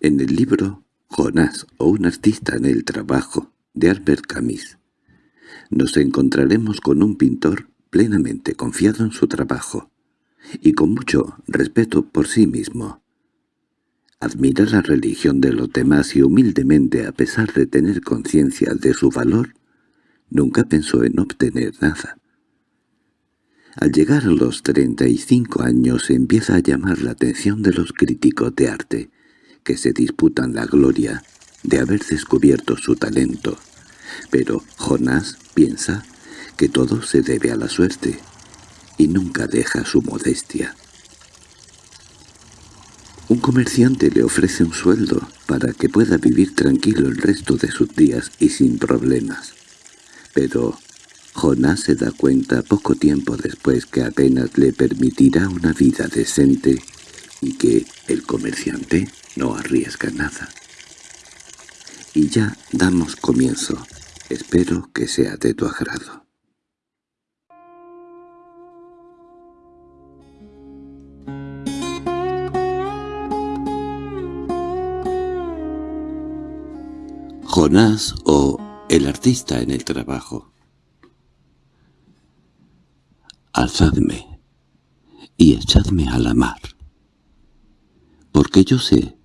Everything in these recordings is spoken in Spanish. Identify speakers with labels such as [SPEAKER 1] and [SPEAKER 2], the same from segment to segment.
[SPEAKER 1] En el libro Jonás o un artista en el trabajo de Albert Camus nos encontraremos con un pintor plenamente confiado en su trabajo y con mucho respeto por sí mismo. Admira la religión de los demás y humildemente, a pesar de tener conciencia de su valor, nunca pensó en obtener nada. Al llegar a los 35 años empieza a llamar la atención de los críticos de arte, que se disputan la gloria de haber descubierto su talento. Pero Jonás piensa que todo se debe a la suerte, y nunca deja su modestia. Un comerciante le ofrece un sueldo para que pueda vivir tranquilo el resto de sus días y sin problemas. Pero Jonás se da cuenta poco tiempo después que apenas le permitirá una vida decente y que el comerciante no arriesga nada. Y ya damos comienzo. Espero que sea de tu agrado. Jonás o el artista en el trabajo Alzadme y echadme a la mar, porque yo sé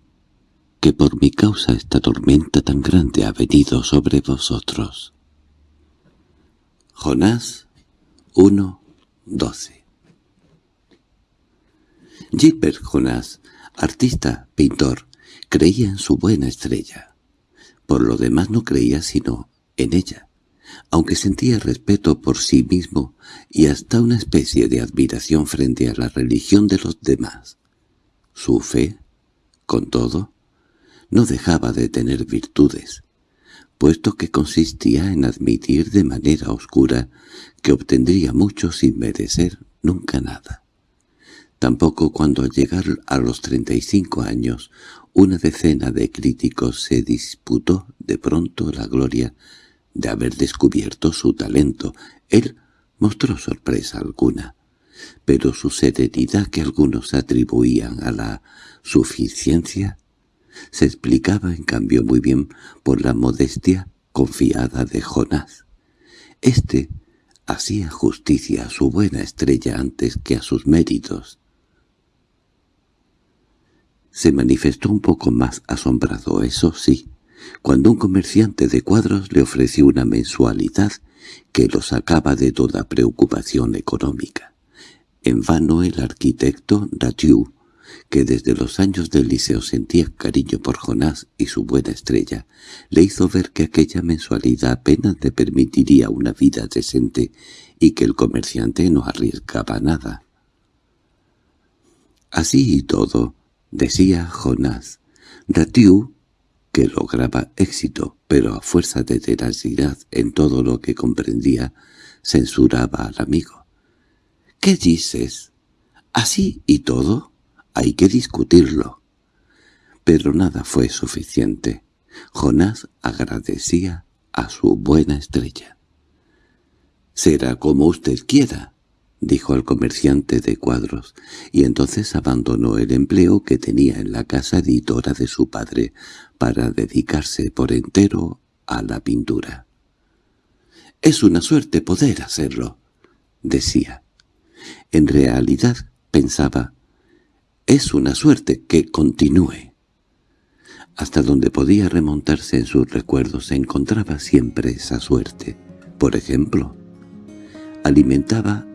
[SPEAKER 1] que por mi causa esta tormenta tan grande ha venido sobre vosotros. Jonás 1.12 Gilbert Jonás, artista, pintor, creía en su buena estrella. Por lo demás no creía sino en ella aunque sentía respeto por sí mismo y hasta una especie de admiración frente a la religión de los demás. Su fe, con todo, no dejaba de tener virtudes, puesto que consistía en admitir de manera oscura que obtendría mucho sin merecer nunca nada. Tampoco cuando al llegar a los treinta y cinco años una decena de críticos se disputó de pronto la gloria de haber descubierto su talento. Él mostró sorpresa alguna, pero su serenidad que algunos atribuían a la suficiencia se explicaba en cambio muy bien por la modestia confiada de Jonás. Este hacía justicia a su buena estrella antes que a sus méritos. Se manifestó un poco más asombrado, eso sí, cuando un comerciante de cuadros le ofreció una mensualidad que lo sacaba de toda preocupación económica. En vano el arquitecto Ratiou, que desde los años del liceo sentía cariño por Jonás y su buena estrella, le hizo ver que aquella mensualidad apenas le permitiría una vida decente y que el comerciante no arriesgaba nada. Así y todo, decía Jonás, Ratiou que lograba éxito, pero a fuerza de tenacidad en todo lo que comprendía, censuraba al amigo. —¿Qué dices? ¿Así y todo? Hay que discutirlo. Pero nada fue suficiente. Jonás agradecía a su buena estrella. —Será como usted quiera —dijo el comerciante de cuadros, y entonces abandonó el empleo que tenía en la casa editora de su padre para dedicarse por entero a la pintura. «Es una suerte poder hacerlo», decía. En realidad, pensaba, «es una suerte que continúe». Hasta donde podía remontarse en sus recuerdos se encontraba siempre esa suerte. Por ejemplo, alimentaba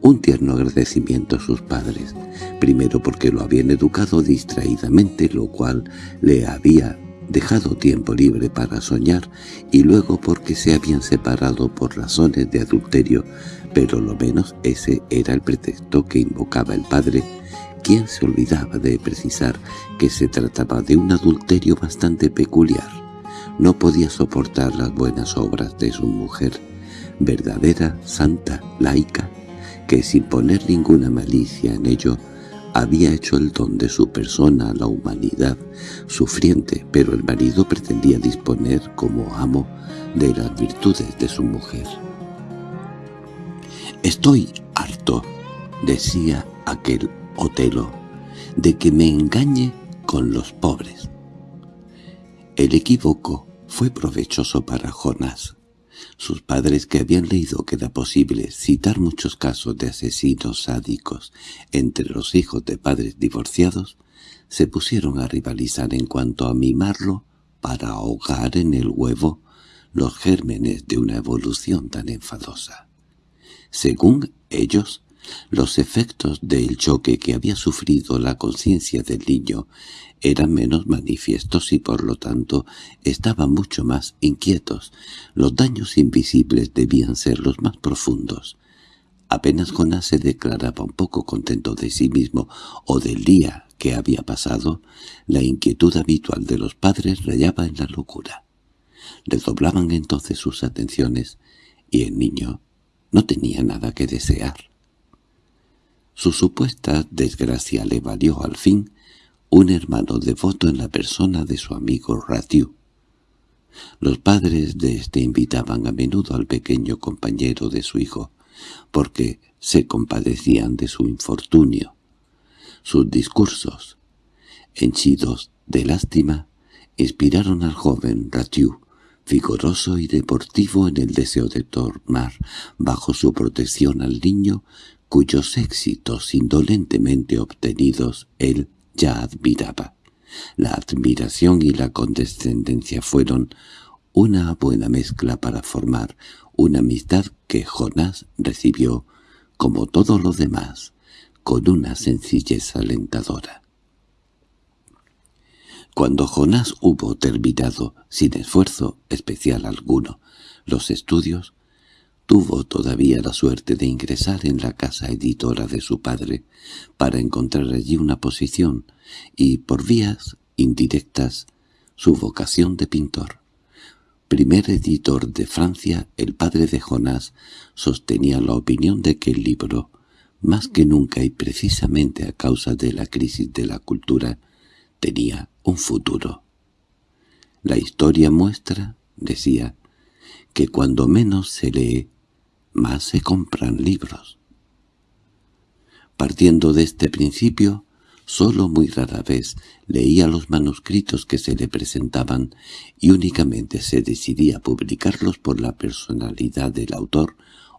[SPEAKER 1] un tierno agradecimiento a sus padres, primero porque lo habían educado distraídamente, lo cual le había dejado tiempo libre para soñar, y luego porque se habían separado por razones de adulterio, pero lo menos ese era el pretexto que invocaba el padre, quien se olvidaba de precisar que se trataba de un adulterio bastante peculiar. No podía soportar las buenas obras de su mujer, verdadera, santa, laica, que sin poner ninguna malicia en ello, había hecho el don de su persona a la humanidad, sufriente, pero el marido pretendía disponer como amo de las virtudes de su mujer. «Estoy harto», decía aquel Otelo, «de que me engañe con los pobres. El equívoco fue provechoso para Jonás. Sus padres, que habían leído que era posible citar muchos casos de asesinos sádicos entre los hijos de padres divorciados, se pusieron a rivalizar en cuanto a mimarlo para ahogar en el huevo los gérmenes de una evolución tan enfadosa. Según ellos, los efectos del choque que había sufrido la conciencia del niño eran menos manifiestos y por lo tanto estaban mucho más inquietos. Los daños invisibles debían ser los más profundos. Apenas Jonás se declaraba un poco contento de sí mismo o del día que había pasado, la inquietud habitual de los padres rayaba en la locura. Redoblaban entonces sus atenciones y el niño no tenía nada que desear. Su supuesta desgracia le valió al fin un hermano devoto en la persona de su amigo Ratiu. Los padres de éste invitaban a menudo al pequeño compañero de su hijo, porque se compadecían de su infortunio. Sus discursos, henchidos de lástima, inspiraron al joven Ratiu, vigoroso y deportivo en el deseo de tomar bajo su protección al niño cuyos éxitos indolentemente obtenidos él ya admiraba. La admiración y la condescendencia fueron una buena mezcla para formar una amistad que Jonás recibió, como todo lo demás, con una sencillez alentadora. Cuando Jonás hubo terminado, sin esfuerzo especial alguno, los estudios, tuvo todavía la suerte de ingresar en la casa editora de su padre para encontrar allí una posición y, por vías indirectas, su vocación de pintor. Primer editor de Francia, el padre de Jonás sostenía la opinión de que el libro, más que nunca y precisamente a causa de la crisis de la cultura, tenía un futuro. La historia muestra, decía, que cuando menos se lee, más se compran libros. Partiendo de este principio, solo muy rara vez leía los manuscritos que se le presentaban y únicamente se decidía publicarlos por la personalidad del autor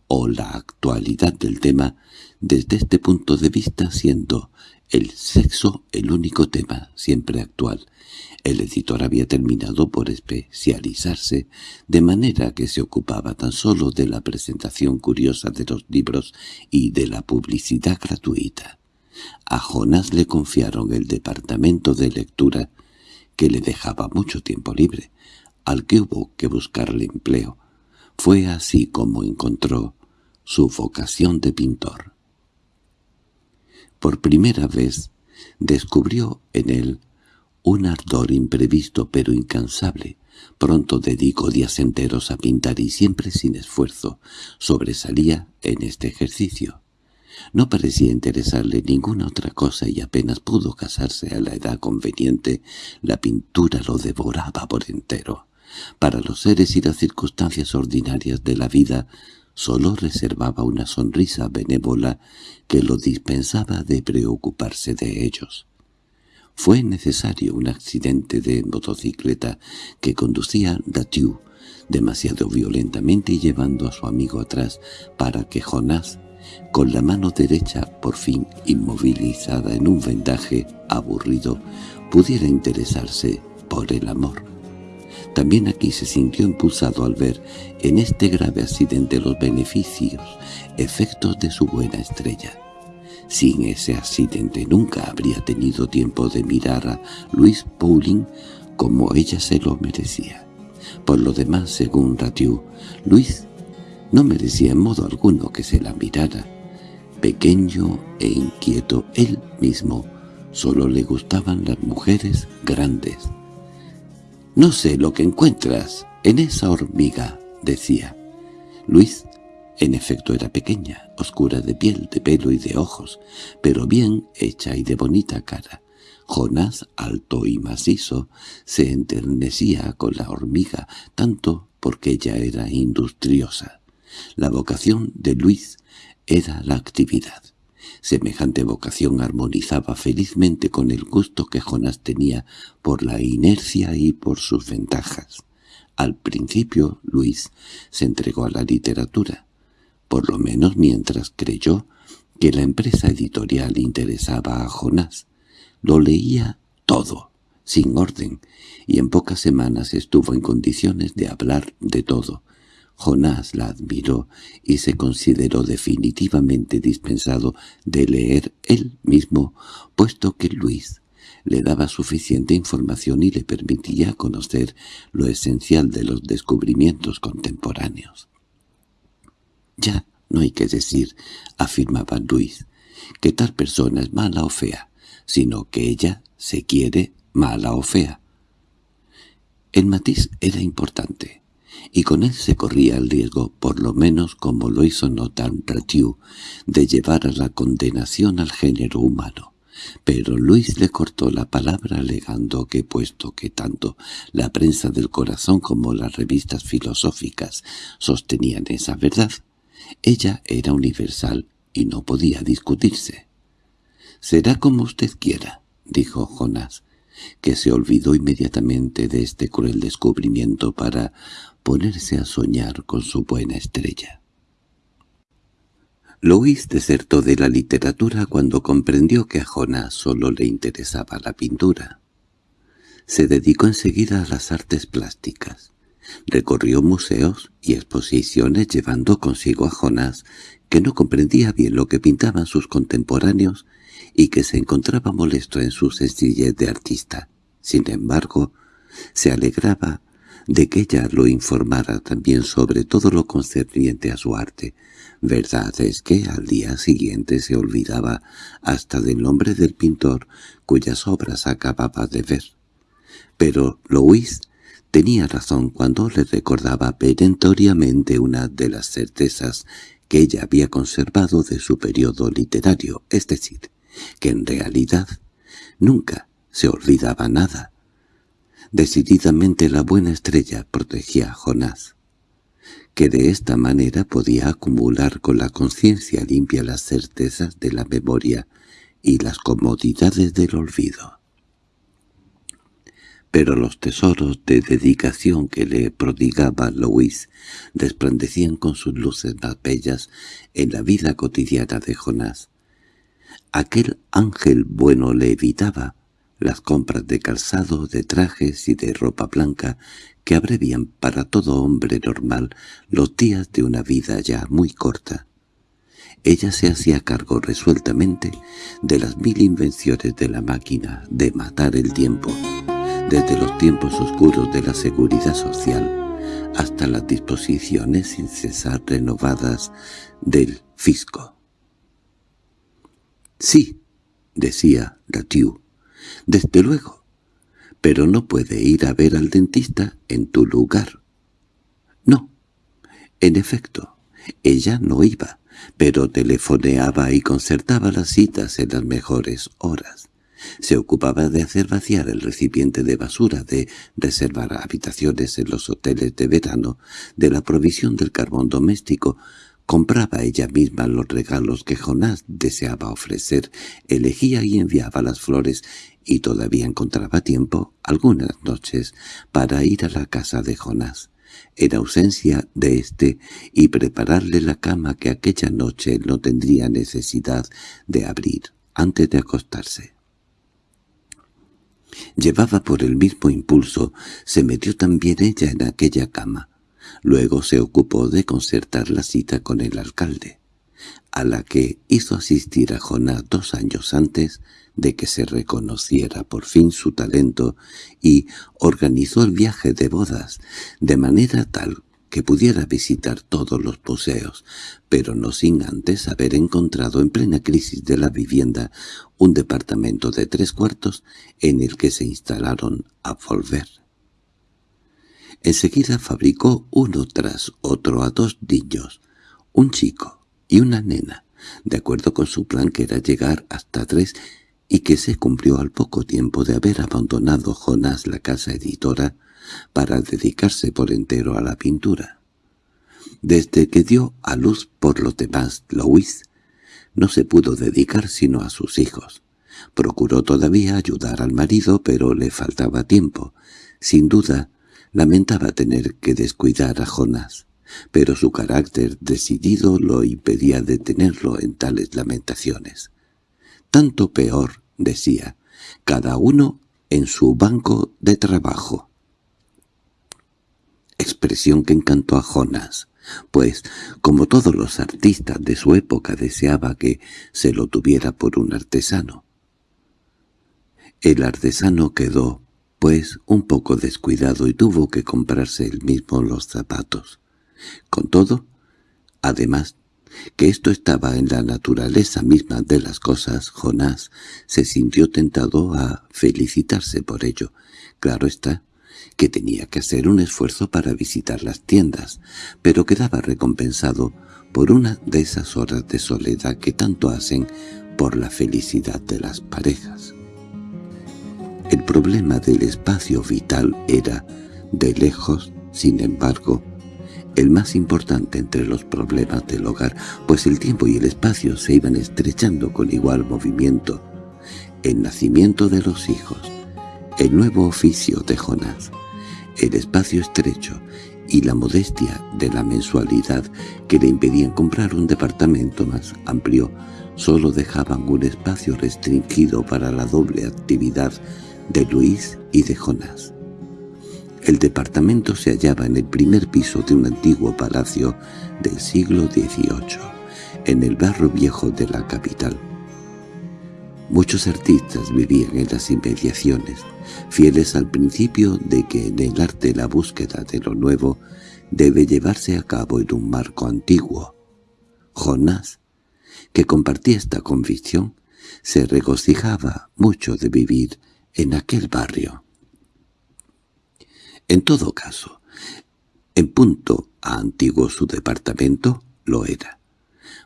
[SPEAKER 1] o la actualidad del tema desde este punto de vista siendo el sexo el único tema siempre actual el editor había terminado por especializarse, de manera que se ocupaba tan solo de la presentación curiosa de los libros y de la publicidad gratuita. A Jonás le confiaron el departamento de lectura, que le dejaba mucho tiempo libre, al que hubo que buscarle empleo. Fue así como encontró su vocación de pintor. Por primera vez descubrió en él un ardor imprevisto pero incansable. Pronto dedicó días enteros a pintar y siempre sin esfuerzo. Sobresalía en este ejercicio. No parecía interesarle ninguna otra cosa y apenas pudo casarse a la edad conveniente, la pintura lo devoraba por entero. Para los seres y las circunstancias ordinarias de la vida solo reservaba una sonrisa benévola que lo dispensaba de preocuparse de ellos. Fue necesario un accidente de motocicleta que conducía Datiu demasiado violentamente y llevando a su amigo atrás para que Jonás, con la mano derecha por fin inmovilizada en un vendaje aburrido, pudiera interesarse por el amor. También aquí se sintió impulsado al ver en este grave accidente los beneficios, efectos de su buena estrella. Sin ese accidente nunca habría tenido tiempo de mirar a Luis Pauling como ella se lo merecía. Por lo demás, según Ratiu, Luis no merecía en modo alguno que se la mirara. Pequeño e inquieto él mismo, solo le gustaban las mujeres grandes. «No sé lo que encuentras en esa hormiga», decía. Luis en efecto era pequeña, oscura de piel, de pelo y de ojos, pero bien hecha y de bonita cara. Jonás, alto y macizo, se enternecía con la hormiga, tanto porque ella era industriosa. La vocación de Luis era la actividad. Semejante vocación armonizaba felizmente con el gusto que Jonás tenía por la inercia y por sus ventajas. Al principio, Luis se entregó a la literatura, por lo menos mientras creyó que la empresa editorial interesaba a Jonás. Lo leía todo, sin orden, y en pocas semanas estuvo en condiciones de hablar de todo. Jonás la admiró y se consideró definitivamente dispensado de leer él mismo, puesto que Luis le daba suficiente información y le permitía conocer lo esencial de los descubrimientos contemporáneos. «Ya no hay que decir», afirmaba Luis, «que tal persona es mala o fea, sino que ella se quiere mala o fea». El matiz era importante, y con él se corría el riesgo, por lo menos como lo hizo notar Ratiu, de llevar a la condenación al género humano. Pero Luis le cortó la palabra alegando que puesto que tanto la prensa del corazón como las revistas filosóficas sostenían esa verdad, ella era universal y no podía discutirse. «Será como usted quiera», dijo Jonás, que se olvidó inmediatamente de este cruel descubrimiento para ponerse a soñar con su buena estrella. Luis desertó de la literatura cuando comprendió que a Jonás solo le interesaba la pintura. Se dedicó enseguida a las artes plásticas. Recorrió museos y exposiciones llevando consigo a Jonás, que no comprendía bien lo que pintaban sus contemporáneos y que se encontraba molesto en su sencillez de artista. Sin embargo, se alegraba de que ella lo informara también sobre todo lo concerniente a su arte. Verdad es que al día siguiente se olvidaba hasta del nombre del pintor cuyas obras acababa de ver. Pero Louis tenía razón cuando le recordaba perentoriamente una de las certezas que ella había conservado de su periodo literario, es decir, que en realidad nunca se olvidaba nada. Decididamente la buena estrella protegía a Jonás, que de esta manera podía acumular con la conciencia limpia las certezas de la memoria y las comodidades del olvido. Pero los tesoros de dedicación que le prodigaba Louis resplandecían con sus luces más bellas en la vida cotidiana de Jonás. Aquel ángel bueno le evitaba las compras de calzado, de trajes y de ropa blanca que abrevian para todo hombre normal los días de una vida ya muy corta. Ella se hacía cargo resueltamente de las mil invenciones de la máquina de matar el tiempo, desde los tiempos oscuros de la seguridad social hasta las disposiciones sin cesar renovadas del fisco. «Sí», decía Ratiu, «desde luego, pero no puede ir a ver al dentista en tu lugar». No, en efecto, ella no iba, pero telefoneaba y concertaba las citas en las mejores horas. Se ocupaba de hacer vaciar el recipiente de basura, de reservar habitaciones en los hoteles de verano, de la provisión del carbón doméstico, Compraba ella misma los regalos que Jonás deseaba ofrecer, elegía y enviaba las flores, y todavía encontraba tiempo, algunas noches, para ir a la casa de Jonás, en ausencia de éste, y prepararle la cama que aquella noche no tendría necesidad de abrir antes de acostarse. Llevaba por el mismo impulso, se metió también ella en aquella cama, Luego se ocupó de concertar la cita con el alcalde, a la que hizo asistir a Jonás dos años antes de que se reconociera por fin su talento y organizó el viaje de bodas, de manera tal que pudiera visitar todos los museos, pero no sin antes haber encontrado en plena crisis de la vivienda un departamento de tres cuartos en el que se instalaron a volver. Enseguida fabricó uno tras otro a dos niños, un chico y una nena, de acuerdo con su plan que era llegar hasta tres y que se cumplió al poco tiempo de haber abandonado Jonás la casa editora para dedicarse por entero a la pintura. Desde que dio a luz por los demás Louis, no se pudo dedicar sino a sus hijos. Procuró todavía ayudar al marido, pero le faltaba tiempo. Sin duda, lamentaba tener que descuidar a Jonás, pero su carácter decidido lo impedía detenerlo en tales lamentaciones. Tanto peor, decía, cada uno en su banco de trabajo. Expresión que encantó a Jonas, pues, como todos los artistas de su época deseaba que se lo tuviera por un artesano. El artesano quedó, pues, un poco descuidado y tuvo que comprarse él mismo los zapatos. Con todo, además que esto estaba en la naturaleza misma de las cosas, Jonás se sintió tentado a felicitarse por ello. Claro está que tenía que hacer un esfuerzo para visitar las tiendas, pero quedaba recompensado por una de esas horas de soledad que tanto hacen por la felicidad de las parejas. El problema del espacio vital era, de lejos, sin embargo, el más importante entre los problemas del hogar, pues el tiempo y el espacio se iban estrechando con igual movimiento. El nacimiento de los hijos, el nuevo oficio de Jonás, el espacio estrecho y la modestia de la mensualidad que le impedían comprar un departamento más amplio solo dejaban un espacio restringido para la doble actividad de Luis y de Jonás. El departamento se hallaba en el primer piso de un antiguo palacio del siglo XVIII, en el barrio viejo de la capital. Muchos artistas vivían en las inmediaciones, fieles al principio de que en el arte la búsqueda de lo nuevo debe llevarse a cabo en un marco antiguo. Jonás, que compartía esta convicción, se regocijaba mucho de vivir en aquel barrio. En todo caso, en punto a antiguo su departamento, lo era.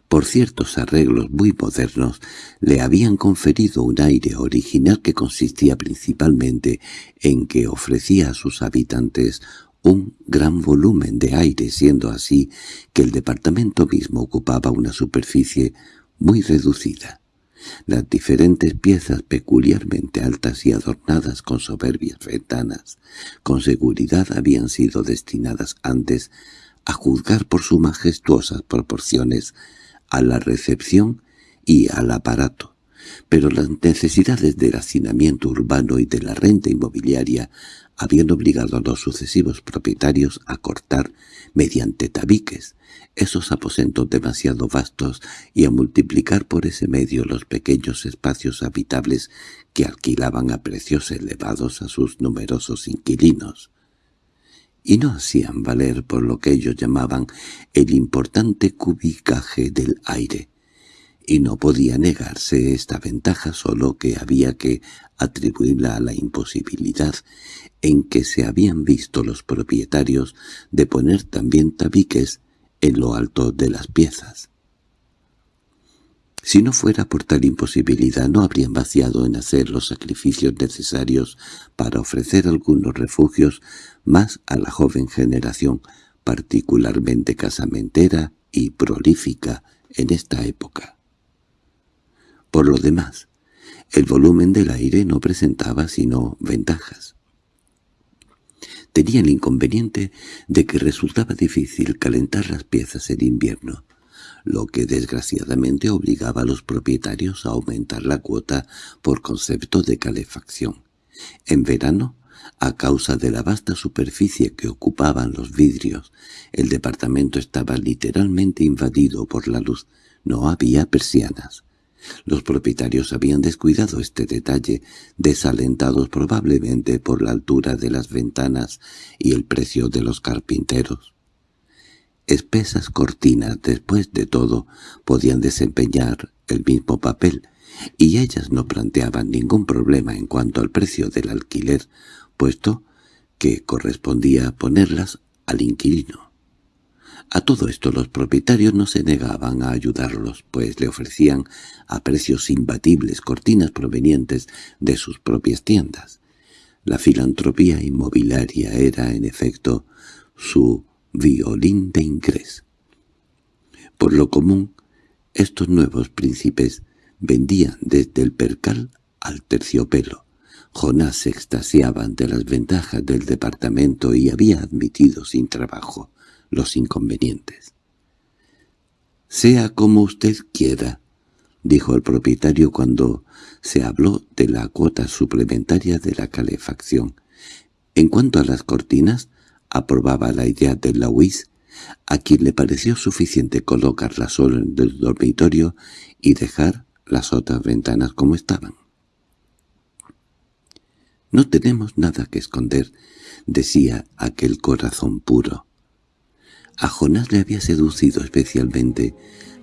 [SPEAKER 1] Por ciertos arreglos muy modernos, le habían conferido un aire original que consistía principalmente en que ofrecía a sus habitantes un gran volumen de aire, siendo así que el departamento mismo ocupaba una superficie muy reducida. Las diferentes piezas peculiarmente altas y adornadas con soberbias ventanas, con seguridad habían sido destinadas antes, a juzgar por sus majestuosas proporciones, a la recepción y al aparato, pero las necesidades del hacinamiento urbano y de la renta inmobiliaria habían obligado a los sucesivos propietarios a cortar, mediante tabiques, esos aposentos demasiado vastos y a multiplicar por ese medio los pequeños espacios habitables que alquilaban a precios elevados a sus numerosos inquilinos. Y no hacían valer por lo que ellos llamaban el importante cubicaje del aire, y no podía negarse esta ventaja solo que había que atribuirla a la imposibilidad en que se habían visto los propietarios de poner también tabiques en lo alto de las piezas. Si no fuera por tal imposibilidad no habrían vaciado en hacer los sacrificios necesarios para ofrecer algunos refugios más a la joven generación, particularmente casamentera y prolífica en esta época. Por lo demás, el volumen del aire no presentaba sino ventajas tenía el inconveniente de que resultaba difícil calentar las piezas en invierno, lo que desgraciadamente obligaba a los propietarios a aumentar la cuota por concepto de calefacción. En verano, a causa de la vasta superficie que ocupaban los vidrios, el departamento estaba literalmente invadido por la luz. No había persianas. Los propietarios habían descuidado este detalle, desalentados probablemente por la altura de las ventanas y el precio de los carpinteros. Espesas cortinas, después de todo, podían desempeñar el mismo papel, y ellas no planteaban ningún problema en cuanto al precio del alquiler, puesto que correspondía ponerlas al inquilino. A todo esto los propietarios no se negaban a ayudarlos, pues le ofrecían a precios imbatibles cortinas provenientes de sus propias tiendas. La filantropía inmobiliaria era, en efecto, su violín de ingreso. Por lo común, Estos nuevos príncipes vendían desde el percal al terciopelo. Jonás se extasiaba ante las ventajas del departamento y había admitido sin trabajo los inconvenientes. «Sea como usted quiera», dijo el propietario cuando se habló de la cuota suplementaria de la calefacción. En cuanto a las cortinas, aprobaba la idea de Louis, a quien le pareció suficiente colocarlas solo en el dormitorio y dejar las otras ventanas como estaban. «No tenemos nada que esconder», decía aquel corazón puro. A Jonás le había seducido especialmente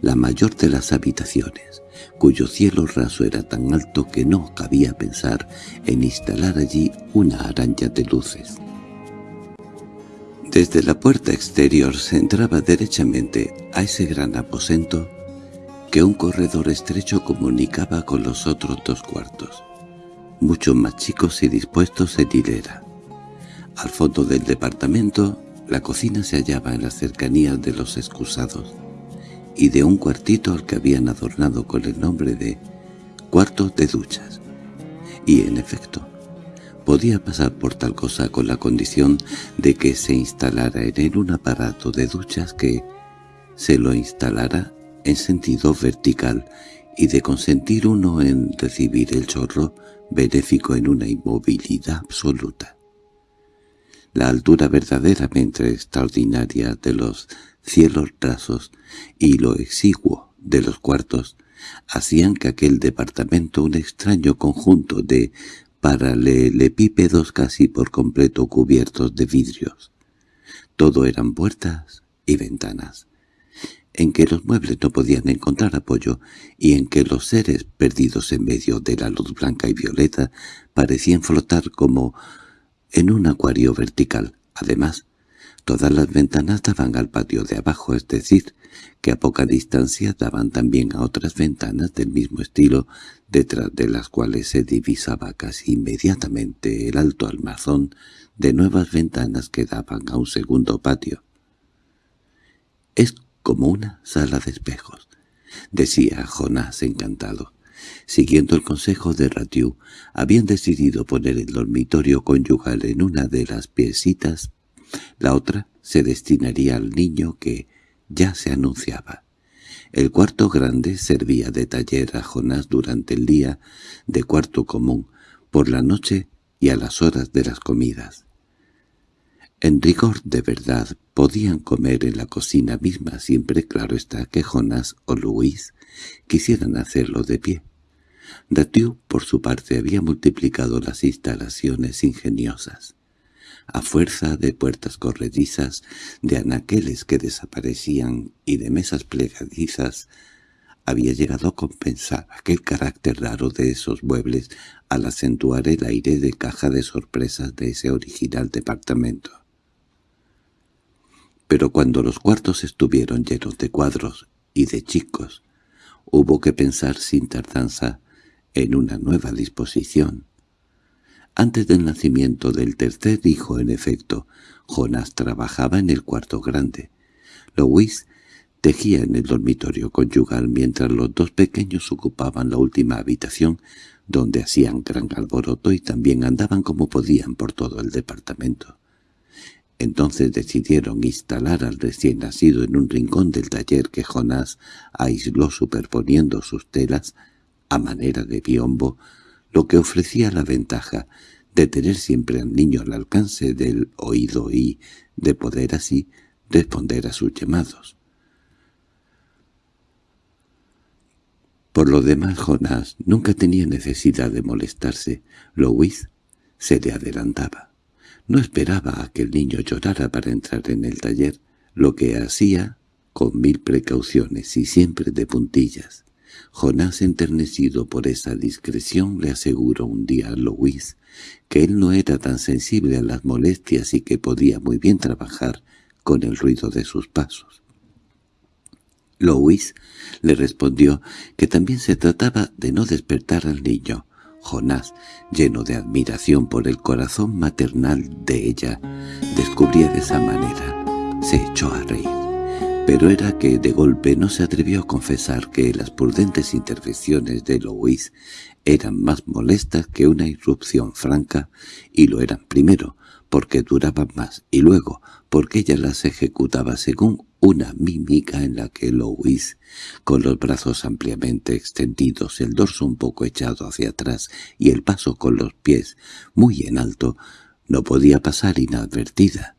[SPEAKER 1] la mayor de las habitaciones, cuyo cielo raso era tan alto que no cabía pensar en instalar allí una araña de luces. Desde la puerta exterior se entraba derechamente a ese gran aposento que un corredor estrecho comunicaba con los otros dos cuartos, mucho más chicos y dispuestos en hilera. Al fondo del departamento, la cocina se hallaba en las cercanías de los excusados, y de un cuartito al que habían adornado con el nombre de «cuarto de duchas». Y en efecto, podía pasar por tal cosa con la condición de que se instalara en él un aparato de duchas que se lo instalara en sentido vertical y de consentir uno en recibir el chorro benéfico en una inmovilidad absoluta. La altura verdaderamente extraordinaria de los cielos rasos y lo exiguo de los cuartos hacían que aquel departamento un extraño conjunto de paralelepípedos casi por completo cubiertos de vidrios. Todo eran puertas y ventanas, en que los muebles no podían encontrar apoyo y en que los seres perdidos en medio de la luz blanca y violeta parecían flotar como en un acuario vertical. Además, todas las ventanas daban al patio de abajo, es decir, que a poca distancia daban también a otras ventanas del mismo estilo, detrás de las cuales se divisaba casi inmediatamente el alto almazón de nuevas ventanas que daban a un segundo patio. «Es como una sala de espejos», decía Jonás encantado. Siguiendo el consejo de Ratiu, habían decidido poner el dormitorio conyugal en una de las piecitas, la otra se destinaría al niño que ya se anunciaba. El cuarto grande servía de taller a Jonás durante el día, de cuarto común, por la noche y a las horas de las comidas. En rigor de verdad podían comer en la cocina misma, siempre claro está que Jonas o Luis quisieran hacerlo de pie. Datiu, por su parte, había multiplicado las instalaciones ingeniosas. A fuerza de puertas corredizas, de anaqueles que desaparecían y de mesas plegadizas, había llegado a compensar aquel carácter raro de esos muebles al acentuar el aire de caja de sorpresas de ese original departamento. Pero cuando los cuartos estuvieron llenos de cuadros y de chicos, hubo que pensar sin tardanza en una nueva disposición. Antes del nacimiento del tercer hijo, en efecto, Jonas trabajaba en el cuarto grande. Louis tejía en el dormitorio conyugal mientras los dos pequeños ocupaban la última habitación, donde hacían gran alboroto y también andaban como podían por todo el departamento. Entonces decidieron instalar al recién nacido en un rincón del taller que Jonás aisló superponiendo sus telas a manera de biombo, lo que ofrecía la ventaja de tener siempre al niño al alcance del oído y de poder así responder a sus llamados. Por lo demás Jonás nunca tenía necesidad de molestarse. Louis se le adelantaba. No esperaba a que el niño llorara para entrar en el taller, lo que hacía con mil precauciones y siempre de puntillas. Jonás, enternecido por esa discreción, le aseguró un día a Louis que él no era tan sensible a las molestias y que podía muy bien trabajar con el ruido de sus pasos. Louis le respondió que también se trataba de no despertar al niño, Jonás, lleno de admiración por el corazón maternal de ella, descubría de esa manera. Se echó a reír. Pero era que de golpe no se atrevió a confesar que las prudentes intervenciones de Louis eran más molestas que una irrupción franca, y lo eran primero, porque duraban más, y luego, porque ella las ejecutaba según una mímica en la que Louis, con los brazos ampliamente extendidos, el dorso un poco echado hacia atrás y el paso con los pies muy en alto, no podía pasar inadvertida.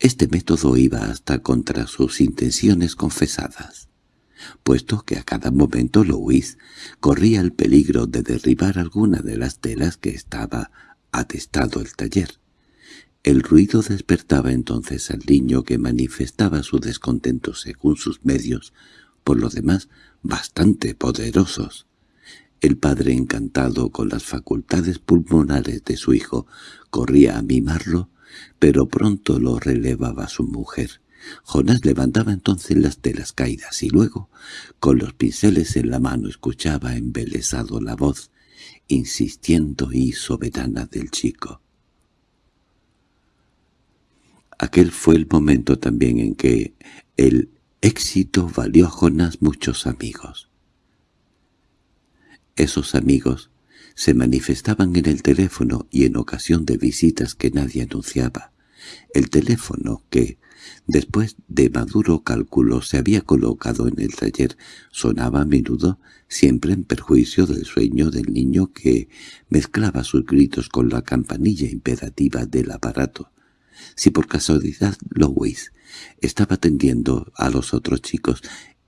[SPEAKER 1] Este método iba hasta contra sus intenciones confesadas, puesto que a cada momento Louis corría el peligro de derribar alguna de las telas que estaba atestado el taller. El ruido despertaba entonces al niño que manifestaba su descontento según sus medios, por lo demás bastante poderosos. El padre, encantado con las facultades pulmonares de su hijo, corría a mimarlo, pero pronto lo relevaba su mujer. Jonás levantaba entonces las telas caídas y luego, con los pinceles en la mano, escuchaba embelesado la voz, insistiendo y soberana del chico. Aquel fue el momento también en que el éxito valió a Jonás muchos amigos. Esos amigos se manifestaban en el teléfono y en ocasión de visitas que nadie anunciaba. El teléfono que, después de maduro cálculo, se había colocado en el taller sonaba a menudo, siempre en perjuicio del sueño del niño que mezclaba sus gritos con la campanilla imperativa del aparato. Si por casualidad Louis estaba atendiendo a los otros chicos,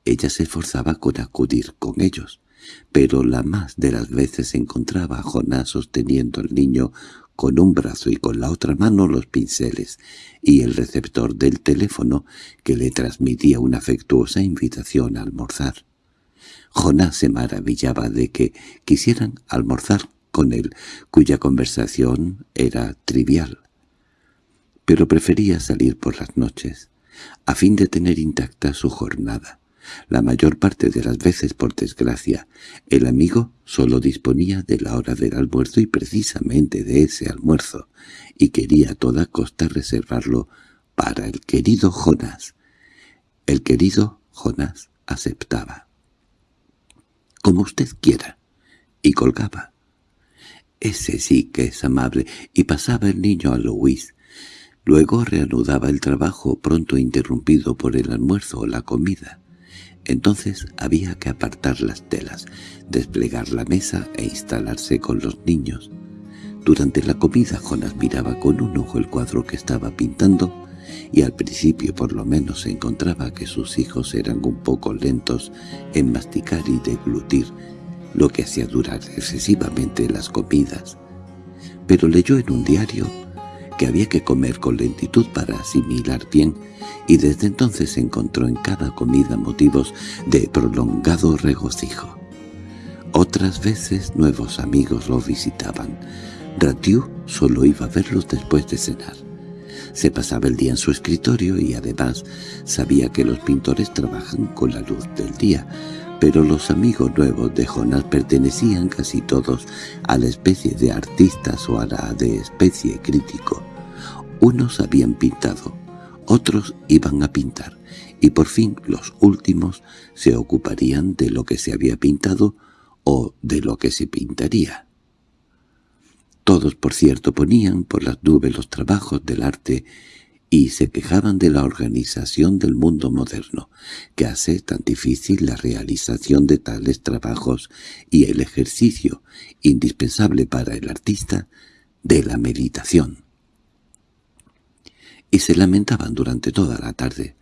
[SPEAKER 1] ella se esforzaba con acudir con ellos, pero la más de las veces encontraba a Jonás sosteniendo al niño con un brazo y con la otra mano los pinceles y el receptor del teléfono que le transmitía una afectuosa invitación a almorzar. Jonás se maravillaba de que quisieran almorzar con él, cuya conversación era trivial pero prefería salir por las noches, a fin de tener intacta su jornada. La mayor parte de las veces, por desgracia, el amigo solo disponía de la hora del almuerzo y precisamente de ese almuerzo, y quería a toda costa reservarlo para el querido Jonás. El querido Jonás aceptaba. «Como usted quiera», y colgaba. Ese sí que es amable, y pasaba el niño a Luis, Luego reanudaba el trabajo pronto interrumpido por el almuerzo o la comida. Entonces había que apartar las telas, desplegar la mesa e instalarse con los niños. Durante la comida Jonas miraba con un ojo el cuadro que estaba pintando y al principio por lo menos encontraba que sus hijos eran un poco lentos en masticar y deglutir, lo que hacía durar excesivamente las comidas. Pero leyó en un diario que había que comer con lentitud para asimilar bien, y desde entonces encontró en cada comida motivos de prolongado regocijo. Otras veces nuevos amigos lo visitaban. Ratiu solo iba a verlos después de cenar. Se pasaba el día en su escritorio y además sabía que los pintores trabajan con la luz del día, pero los amigos nuevos de Jonas pertenecían casi todos a la especie de artistas o a la de especie crítico. Unos habían pintado, otros iban a pintar, y por fin los últimos se ocuparían de lo que se había pintado o de lo que se pintaría. Todos, por cierto, ponían por las nubes los trabajos del arte y se quejaban de la organización del mundo moderno, que hace tan difícil la realización de tales trabajos y el ejercicio, indispensable para el artista, de la meditación. Y se lamentaban durante toda la tarde,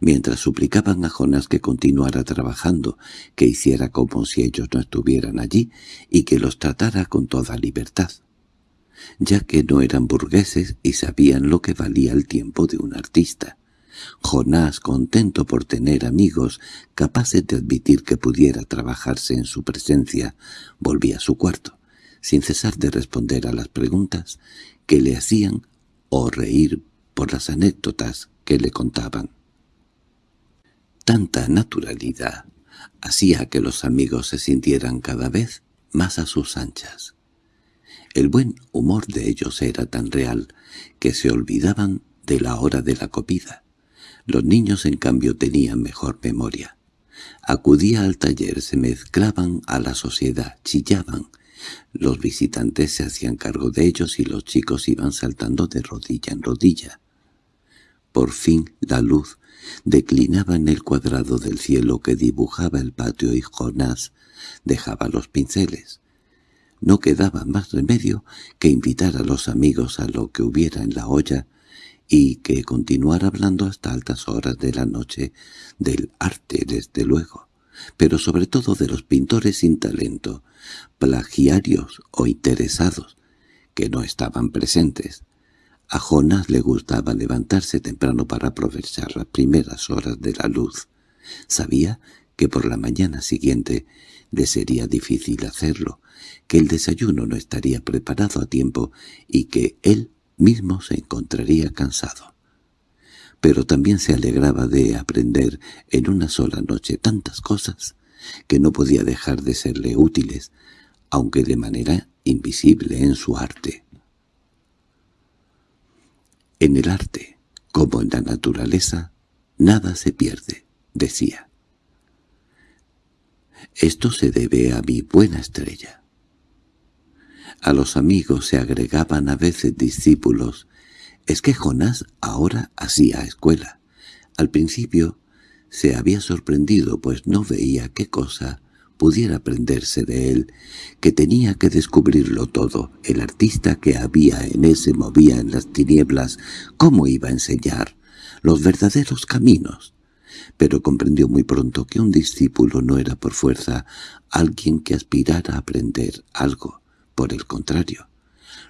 [SPEAKER 1] mientras suplicaban a Jonás que continuara trabajando, que hiciera como si ellos no estuvieran allí y que los tratara con toda libertad ya que no eran burgueses y sabían lo que valía el tiempo de un artista. Jonás, contento por tener amigos capaces de admitir que pudiera trabajarse en su presencia, volvía a su cuarto, sin cesar de responder a las preguntas que le hacían o reír por las anécdotas que le contaban. Tanta naturalidad hacía que los amigos se sintieran cada vez más a sus anchas. El buen humor de ellos era tan real que se olvidaban de la hora de la comida. Los niños, en cambio, tenían mejor memoria. Acudía al taller, se mezclaban a la sociedad, chillaban. Los visitantes se hacían cargo de ellos y los chicos iban saltando de rodilla en rodilla. Por fin la luz declinaba en el cuadrado del cielo que dibujaba el patio y Jonás dejaba los pinceles. No quedaba más remedio que invitar a los amigos a lo que hubiera en la olla y que continuar hablando hasta altas horas de la noche del arte, desde luego, pero sobre todo de los pintores sin talento, plagiarios o interesados, que no estaban presentes. A Jonás le gustaba levantarse temprano para aprovechar las primeras horas de la luz. Sabía que por la mañana siguiente le sería difícil hacerlo, que el desayuno no estaría preparado a tiempo y que él mismo se encontraría cansado. Pero también se alegraba de aprender en una sola noche tantas cosas que no podía dejar de serle útiles, aunque de manera invisible en su arte. En el arte, como en la naturaleza, nada se pierde, decía. Esto se debe a mi buena estrella. A los amigos se agregaban a veces discípulos. Es que Jonás ahora hacía escuela. Al principio se había sorprendido, pues no veía qué cosa pudiera aprenderse de él, que tenía que descubrirlo todo. El artista que había en él se movía en las tinieblas. ¿Cómo iba a enseñar? Los verdaderos caminos. Pero comprendió muy pronto que un discípulo no era por fuerza alguien que aspirara a aprender algo. Por el contrario,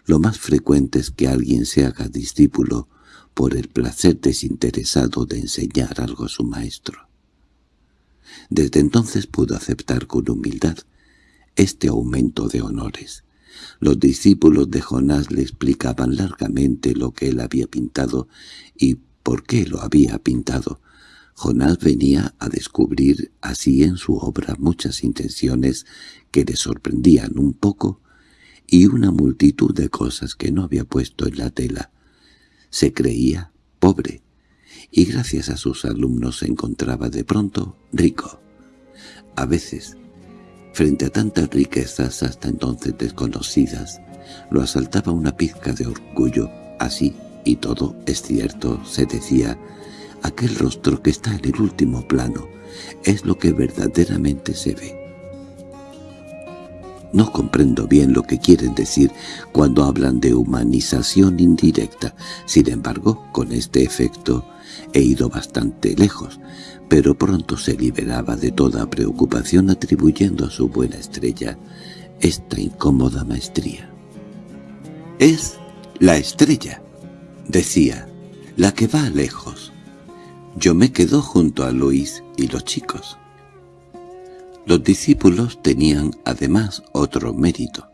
[SPEAKER 1] lo más frecuente es que alguien se haga discípulo por el placer desinteresado de enseñar algo a su maestro. Desde entonces pudo aceptar con humildad este aumento de honores. Los discípulos de Jonás le explicaban largamente lo que él había pintado y por qué lo había pintado. Jonás venía a descubrir así en su obra muchas intenciones que le sorprendían un poco y una multitud de cosas que no había puesto en la tela. Se creía pobre, y gracias a sus alumnos se encontraba de pronto rico. A veces, frente a tantas riquezas hasta entonces desconocidas, lo asaltaba una pizca de orgullo. Así, y todo es cierto, se decía, aquel rostro que está en el último plano es lo que verdaderamente se ve. No comprendo bien lo que quieren decir cuando hablan de humanización indirecta. Sin embargo, con este efecto he ido bastante lejos, pero pronto se liberaba de toda preocupación atribuyendo a su buena estrella esta incómoda maestría. «Es la estrella», decía, «la que va lejos. Yo me quedo junto a Luis y los chicos». Los discípulos tenían además otro mérito.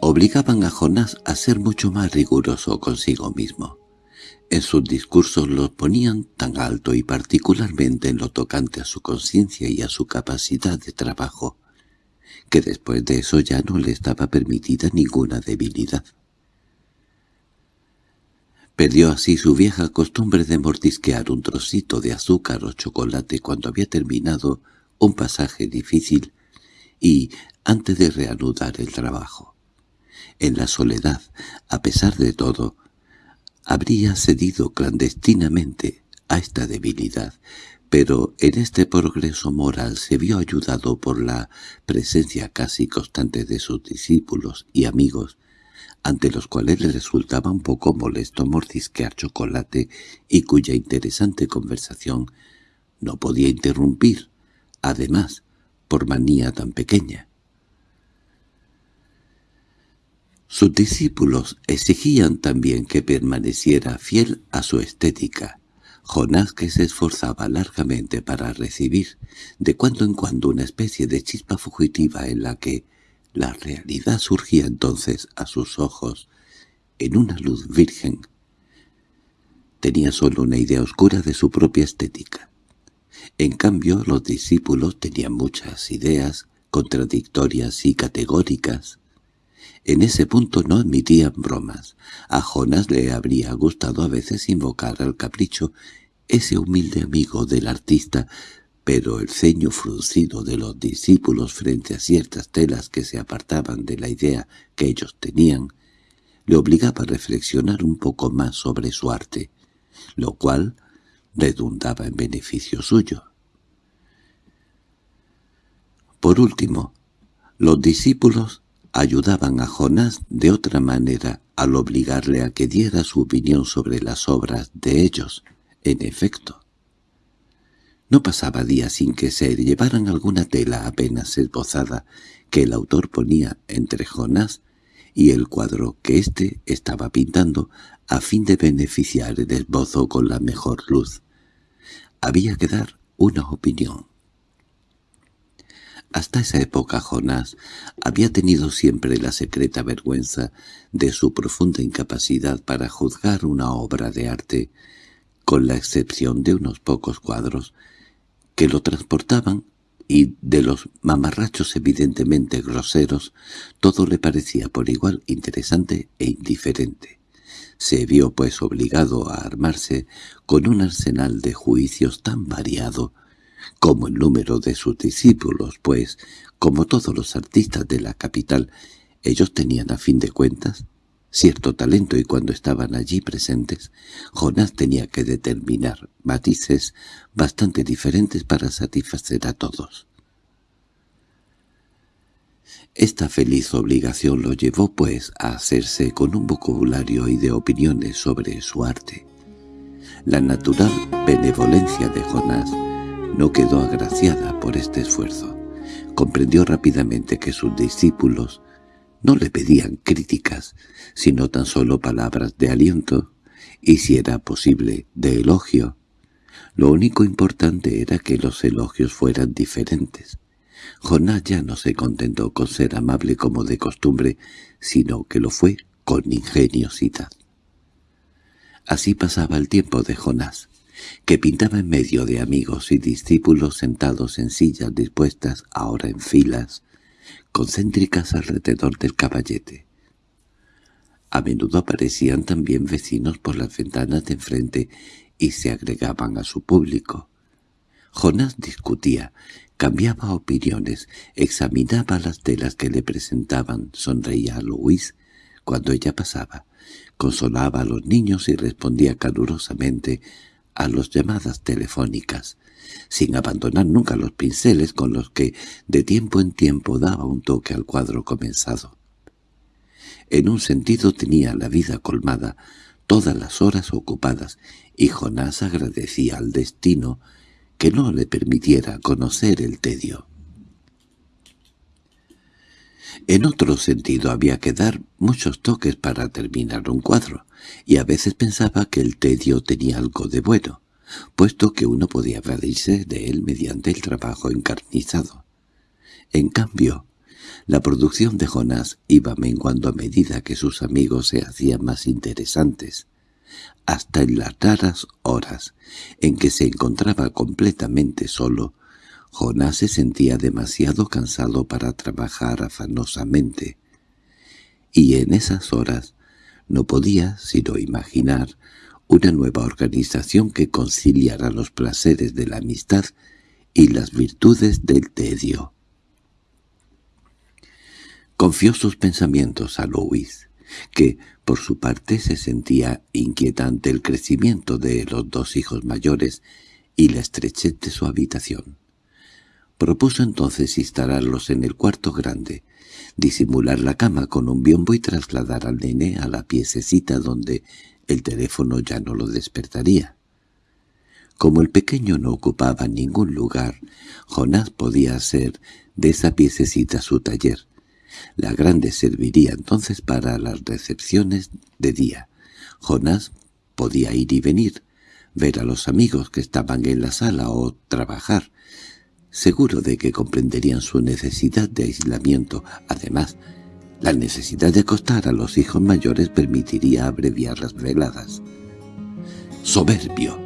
[SPEAKER 1] Obligaban a Jonás a ser mucho más riguroso consigo mismo. En sus discursos los ponían tan alto y particularmente en lo tocante a su conciencia y a su capacidad de trabajo, que después de eso ya no le estaba permitida ninguna debilidad. Perdió así su vieja costumbre de mordisquear un trocito de azúcar o chocolate cuando había terminado un pasaje difícil y antes de reanudar el trabajo. En la soledad, a pesar de todo, habría cedido clandestinamente a esta debilidad, pero en este progreso moral se vio ayudado por la presencia casi constante de sus discípulos y amigos, ante los cuales le resultaba un poco molesto mordisquear chocolate y cuya interesante conversación no podía interrumpir además, por manía tan pequeña. Sus discípulos exigían también que permaneciera fiel a su estética. Jonás que se esforzaba largamente para recibir de cuando en cuando una especie de chispa fugitiva en la que la realidad surgía entonces a sus ojos en una luz virgen. Tenía solo una idea oscura de su propia estética. En cambio, los discípulos tenían muchas ideas contradictorias y categóricas. En ese punto no admitían bromas. A Jonas le habría gustado a veces invocar al capricho ese humilde amigo del artista, pero el ceño fruncido de los discípulos frente a ciertas telas que se apartaban de la idea que ellos tenían, le obligaba a reflexionar un poco más sobre su arte, lo cual redundaba en beneficio suyo. Por último, los discípulos ayudaban a Jonás de otra manera al obligarle a que diera su opinión sobre las obras de ellos. En efecto, no pasaba día sin que se llevaran alguna tela apenas esbozada que el autor ponía entre Jonás y el cuadro que éste estaba pintando a fin de beneficiar el esbozo con la mejor luz. Había que dar una opinión. Hasta esa época Jonás había tenido siempre la secreta vergüenza de su profunda incapacidad para juzgar una obra de arte, con la excepción de unos pocos cuadros que lo transportaban y de los mamarrachos evidentemente groseros, todo le parecía por igual interesante e indiferente. Se vio pues obligado a armarse con un arsenal de juicios tan variado como el número de sus discípulos, pues, como todos los artistas de la capital, ellos tenían a fin de cuentas cierto talento y cuando estaban allí presentes, Jonás tenía que determinar matices bastante diferentes para satisfacer a todos. Esta feliz obligación lo llevó, pues, a hacerse con un vocabulario y de opiniones sobre su arte. La natural benevolencia de Jonás no quedó agraciada por este esfuerzo. Comprendió rápidamente que sus discípulos no le pedían críticas, sino tan solo palabras de aliento, y si era posible, de elogio. Lo único importante era que los elogios fueran diferentes. Jonás ya no se contentó con ser amable como de costumbre, sino que lo fue con ingeniosidad. Así pasaba el tiempo de Jonás, que pintaba en medio de amigos y discípulos sentados en sillas dispuestas ahora en filas, concéntricas alrededor del caballete. A menudo aparecían también vecinos por las ventanas de enfrente y se agregaban a su público. Jonás discutía, cambiaba opiniones, examinaba las telas que le presentaban, sonreía a Luis cuando ella pasaba, consolaba a los niños y respondía calurosamente a las llamadas telefónicas, sin abandonar nunca los pinceles con los que de tiempo en tiempo daba un toque al cuadro comenzado. En un sentido tenía la vida colmada, todas las horas ocupadas, y Jonás agradecía al destino que no le permitiera conocer el tedio. En otro sentido había que dar muchos toques para terminar un cuadro, y a veces pensaba que el tedio tenía algo de bueno, puesto que uno podía evadirse de él mediante el trabajo encarnizado. En cambio, la producción de Jonás iba menguando a medida que sus amigos se hacían más interesantes, hasta en las raras horas en que se encontraba completamente solo, Jonás se sentía demasiado cansado para trabajar afanosamente, y en esas horas no podía sino imaginar una nueva organización que conciliara los placeres de la amistad y las virtudes del tedio. Confió sus pensamientos a Louis, que por su parte se sentía inquietante el crecimiento de los dos hijos mayores y la estrechez de su habitación. Propuso entonces instalarlos en el cuarto grande, disimular la cama con un biombo y trasladar al nene a la piececita donde el teléfono ya no lo despertaría. Como el pequeño no ocupaba ningún lugar, Jonás podía hacer de esa piececita su taller. La grande serviría entonces para las recepciones de día. Jonás podía ir y venir, ver a los amigos que estaban en la sala o trabajar, seguro de que comprenderían su necesidad de aislamiento. Además, la necesidad de acostar a los hijos mayores permitiría abreviar las veladas. «Soberbio»,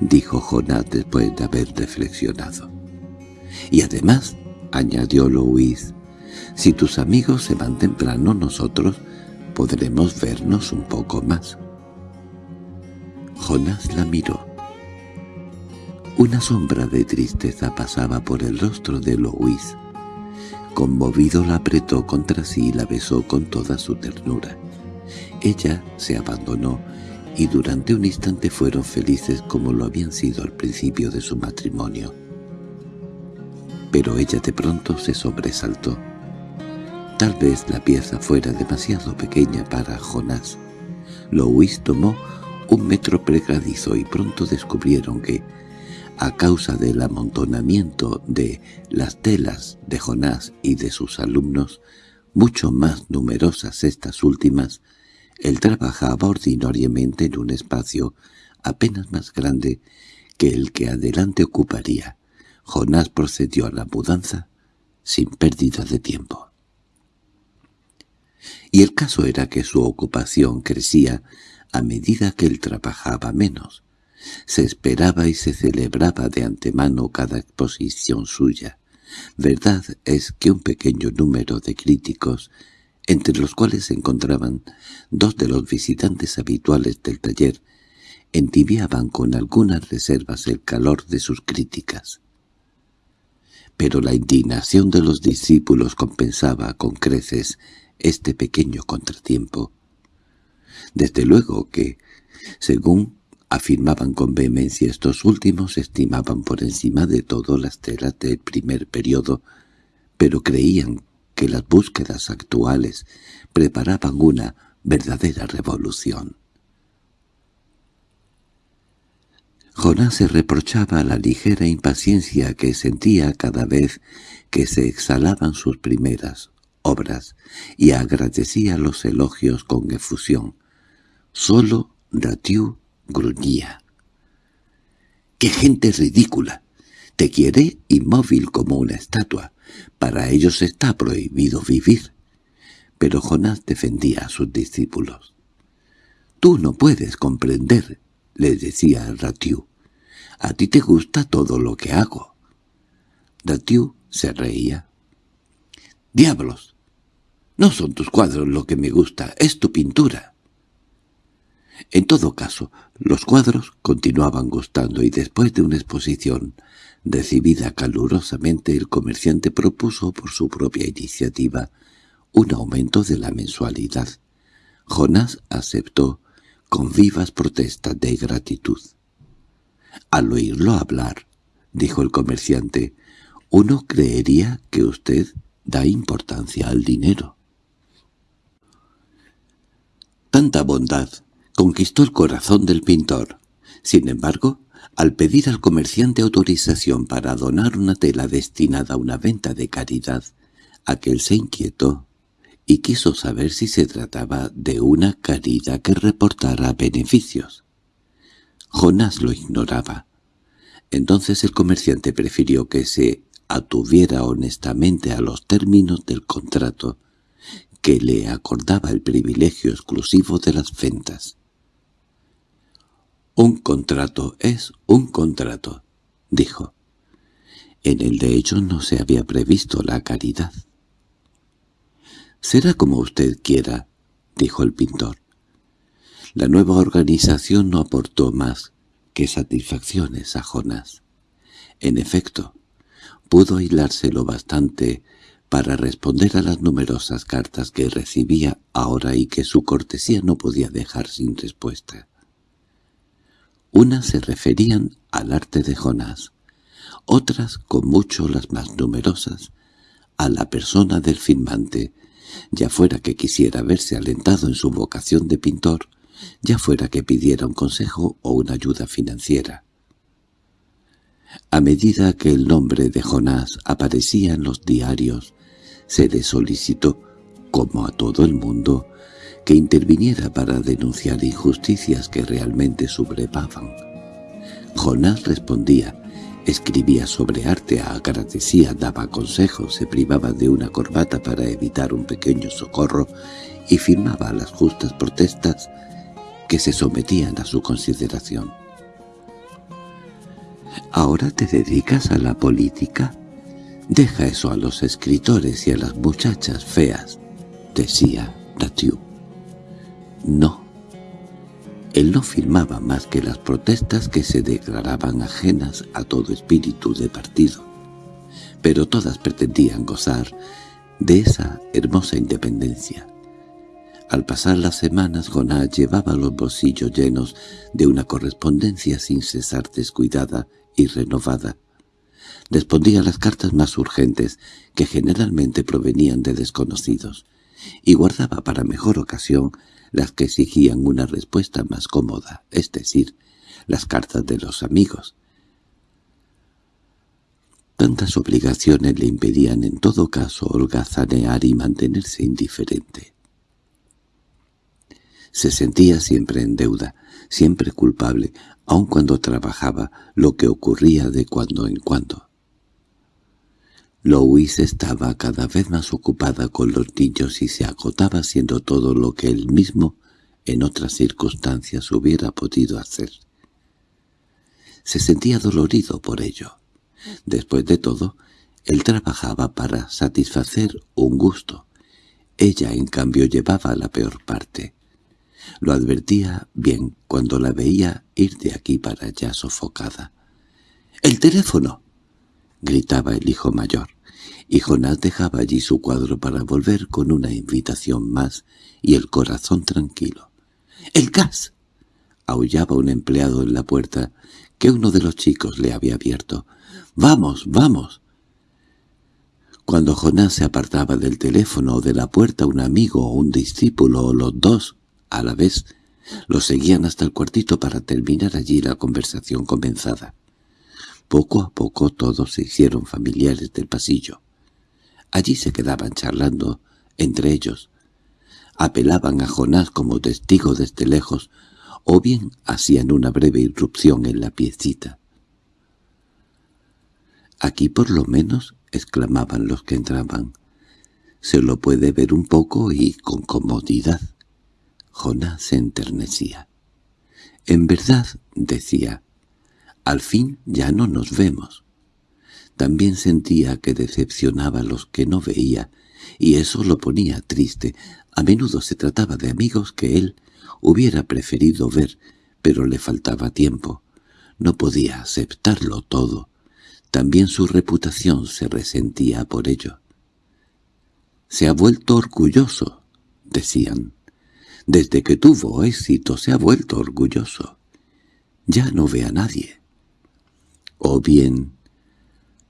[SPEAKER 1] dijo Jonás después de haber reflexionado. «Y además», añadió Louis, «si tus amigos se van temprano nosotros podremos vernos un poco más». Jonás la miró. Una sombra de tristeza pasaba por el rostro de Louis. Conmovido la apretó contra sí y la besó con toda su ternura. Ella se abandonó y durante un instante fueron felices como lo habían sido al principio de su matrimonio. Pero ella de pronto se sobresaltó. Tal vez la pieza fuera demasiado pequeña para Jonás. Louis tomó un metro pregadizo y pronto descubrieron que, a causa del amontonamiento de las telas de Jonás y de sus alumnos, mucho más numerosas estas últimas, él trabajaba ordinariamente en un espacio apenas más grande que el que adelante ocuparía. Jonás procedió a la mudanza sin pérdida de tiempo. Y el caso era que su ocupación crecía a medida que él trabajaba menos. Se esperaba y se celebraba de antemano cada exposición suya. Verdad es que un pequeño número de críticos entre los cuales se encontraban dos de los visitantes habituales del taller, entibiaban con algunas reservas el calor de sus críticas. Pero la indignación de los discípulos compensaba con creces este pequeño contratiempo. Desde luego que, según afirmaban con vehemencia estos últimos, estimaban por encima de todo las telas del primer periodo, pero creían que las búsquedas actuales preparaban una verdadera revolución. Jonás se reprochaba la ligera impaciencia que sentía cada vez que se exhalaban sus primeras obras y agradecía los elogios con efusión. Solo Ratiu gruñía. —¡Qué gente ridícula! Te quiere inmóvil como una estatua. Para ellos está prohibido vivir. Pero Jonás defendía a sus discípulos. «Tú no puedes comprender», le decía Ratiu. «A ti te gusta todo lo que hago». Ratiu se reía. «¡Diablos! No son tus cuadros lo que me gusta, es tu pintura». En todo caso, los cuadros continuaban gustando y después de una exposición Recibida calurosamente, el comerciante propuso por su propia iniciativa un aumento de la mensualidad. Jonás aceptó con vivas protestas de gratitud. Al oírlo hablar, dijo el comerciante, uno creería que usted da importancia al dinero. Tanta bondad conquistó el corazón del pintor. Sin embargo, al pedir al comerciante autorización para donar una tela destinada a una venta de caridad, aquel se inquietó y quiso saber si se trataba de una caridad que reportara beneficios. Jonás lo ignoraba. Entonces el comerciante prefirió que se atuviera honestamente a los términos del contrato, que le acordaba el privilegio exclusivo de las ventas. «Un contrato es un contrato», dijo. En el de hecho no se había previsto la caridad. «Será como usted quiera», dijo el pintor. La nueva organización no aportó más que satisfacciones a Jonás. En efecto, pudo aislárselo bastante para responder a las numerosas cartas que recibía ahora y que su cortesía no podía dejar sin respuesta. Unas se referían al arte de Jonás, otras, con mucho las más numerosas, a la persona del firmante, ya fuera que quisiera verse alentado en su vocación de pintor, ya fuera que pidiera un consejo o una ayuda financiera. A medida que el nombre de Jonás aparecía en los diarios, se le solicitó, como a todo el mundo, que interviniera para denunciar injusticias que realmente sublevaban. Jonás respondía, escribía sobre arte, agradecía, daba consejos, se privaba de una corbata para evitar un pequeño socorro y firmaba las justas protestas que se sometían a su consideración. «¿Ahora te dedicas a la política? Deja eso a los escritores y a las muchachas feas», decía Ratiu. No. Él no firmaba más que las protestas que se declaraban ajenas a todo espíritu de partido, pero todas pretendían gozar de esa hermosa independencia. Al pasar las semanas, Jonás llevaba los bolsillos llenos de una correspondencia sin cesar descuidada y renovada. Respondía a las cartas más urgentes, que generalmente provenían de desconocidos, y guardaba para mejor ocasión las que exigían una respuesta más cómoda, es decir, las cartas de los amigos. Tantas obligaciones le impedían en todo caso holgazanear y mantenerse indiferente. Se sentía siempre en deuda, siempre culpable, aun cuando trabajaba, lo que ocurría de cuando en cuando. Louise estaba cada vez más ocupada con los niños y se agotaba haciendo todo lo que él mismo en otras circunstancias hubiera podido hacer. Se sentía dolorido por ello. Después de todo, él trabajaba para satisfacer un gusto. Ella, en cambio, llevaba la peor parte. Lo advertía bien cuando la veía ir de aquí para allá sofocada. —¡El teléfono! —gritaba el hijo mayor, y Jonás dejaba allí su cuadro para volver con una invitación más y el corazón tranquilo. —¡El gas! —aullaba un empleado en la puerta que uno de los chicos le había abierto. —¡Vamos, vamos! Cuando Jonás se apartaba del teléfono o de la puerta un amigo o un discípulo o los dos a la vez lo seguían hasta el cuartito para terminar allí la conversación comenzada. Poco a poco todos se hicieron familiares del pasillo. Allí se quedaban charlando entre ellos. Apelaban a Jonás como testigo desde lejos, o bien hacían una breve irrupción en la piecita. «Aquí por lo menos», exclamaban los que entraban, «se lo puede ver un poco y con comodidad». Jonás se enternecía. «En verdad», decía, al fin ya no nos vemos. También sentía que decepcionaba a los que no veía, y eso lo ponía triste. A menudo se trataba de amigos que él hubiera preferido ver, pero le faltaba tiempo. No podía aceptarlo todo. También su reputación se resentía por ello. «Se ha vuelto orgulloso», decían. «Desde que tuvo éxito se ha vuelto orgulloso. Ya no ve a nadie» o bien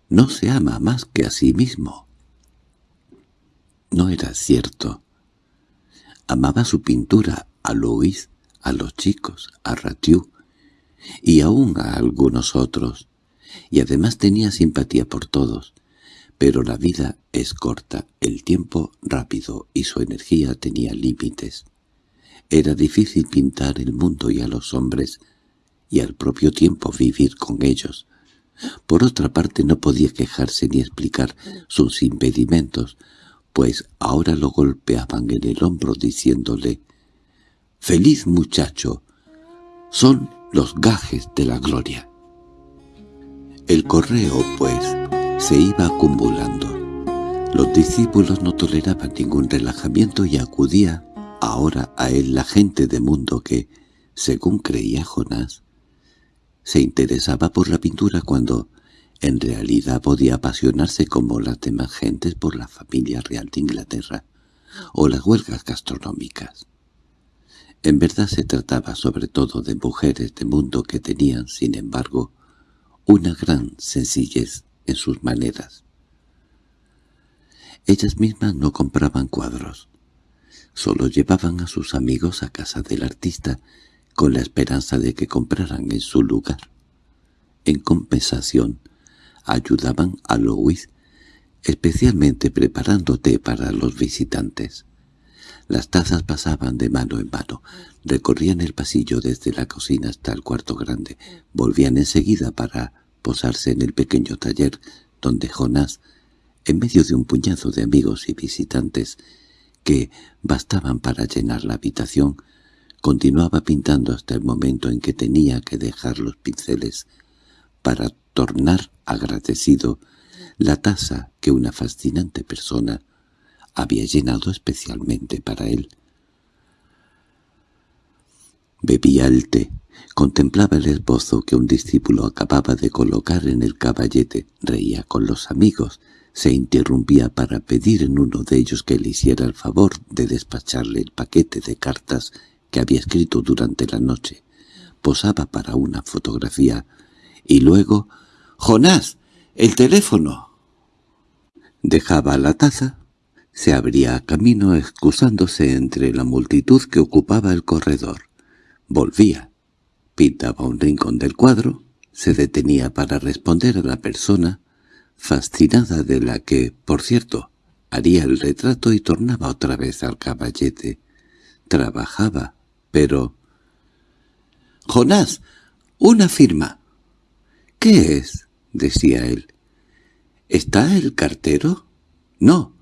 [SPEAKER 1] no se ama más que a sí mismo. No era cierto. Amaba su pintura, a Luis, a los chicos, a Ratiu, y aún a algunos otros, y además tenía simpatía por todos. Pero la vida es corta, el tiempo rápido y su energía tenía límites. Era difícil pintar el mundo y a los hombres, y al propio tiempo vivir con ellos, por otra parte no podía quejarse ni explicar sus impedimentos, pues ahora lo golpeaban en el hombro diciéndole «¡Feliz muchacho! Son los gajes de la gloria». El correo, pues, se iba acumulando. Los discípulos no toleraban ningún relajamiento y acudía ahora a él la gente de mundo que, según creía Jonás, se interesaba por la pintura cuando en realidad podía apasionarse como las demás gentes por la familia real de Inglaterra o las huelgas gastronómicas. En verdad se trataba sobre todo de mujeres de mundo que tenían, sin embargo, una gran sencillez en sus maneras. Ellas mismas no compraban cuadros, solo llevaban a sus amigos a casa del artista con la esperanza de que compraran en su lugar. En compensación, ayudaban a Louis, especialmente preparando té para los visitantes. Las tazas pasaban de mano en mano, recorrían el pasillo desde la cocina hasta el cuarto grande, volvían enseguida para posarse en el pequeño taller donde Jonás, en medio de un puñado de amigos y visitantes que bastaban para llenar la habitación, Continuaba pintando hasta el momento en que tenía que dejar los pinceles para tornar agradecido la taza que una fascinante persona había llenado especialmente para él. Bebía el té, contemplaba el esbozo que un discípulo acababa de colocar en el caballete, reía con los amigos, se interrumpía para pedir en uno de ellos que le hiciera el favor de despacharle el paquete de cartas que había escrito durante la noche. Posaba para una fotografía y luego «¡Jonás! ¡El teléfono!». Dejaba la taza, se abría camino excusándose entre la multitud que ocupaba el corredor. Volvía, pintaba un rincón del cuadro, se detenía para responder a la persona, fascinada de la que, por cierto, haría el retrato y tornaba otra vez al caballete. Trabajaba, pero... —¡Jonás! ¡Una firma! —¿Qué es? —decía él. —¿Está el cartero? —No,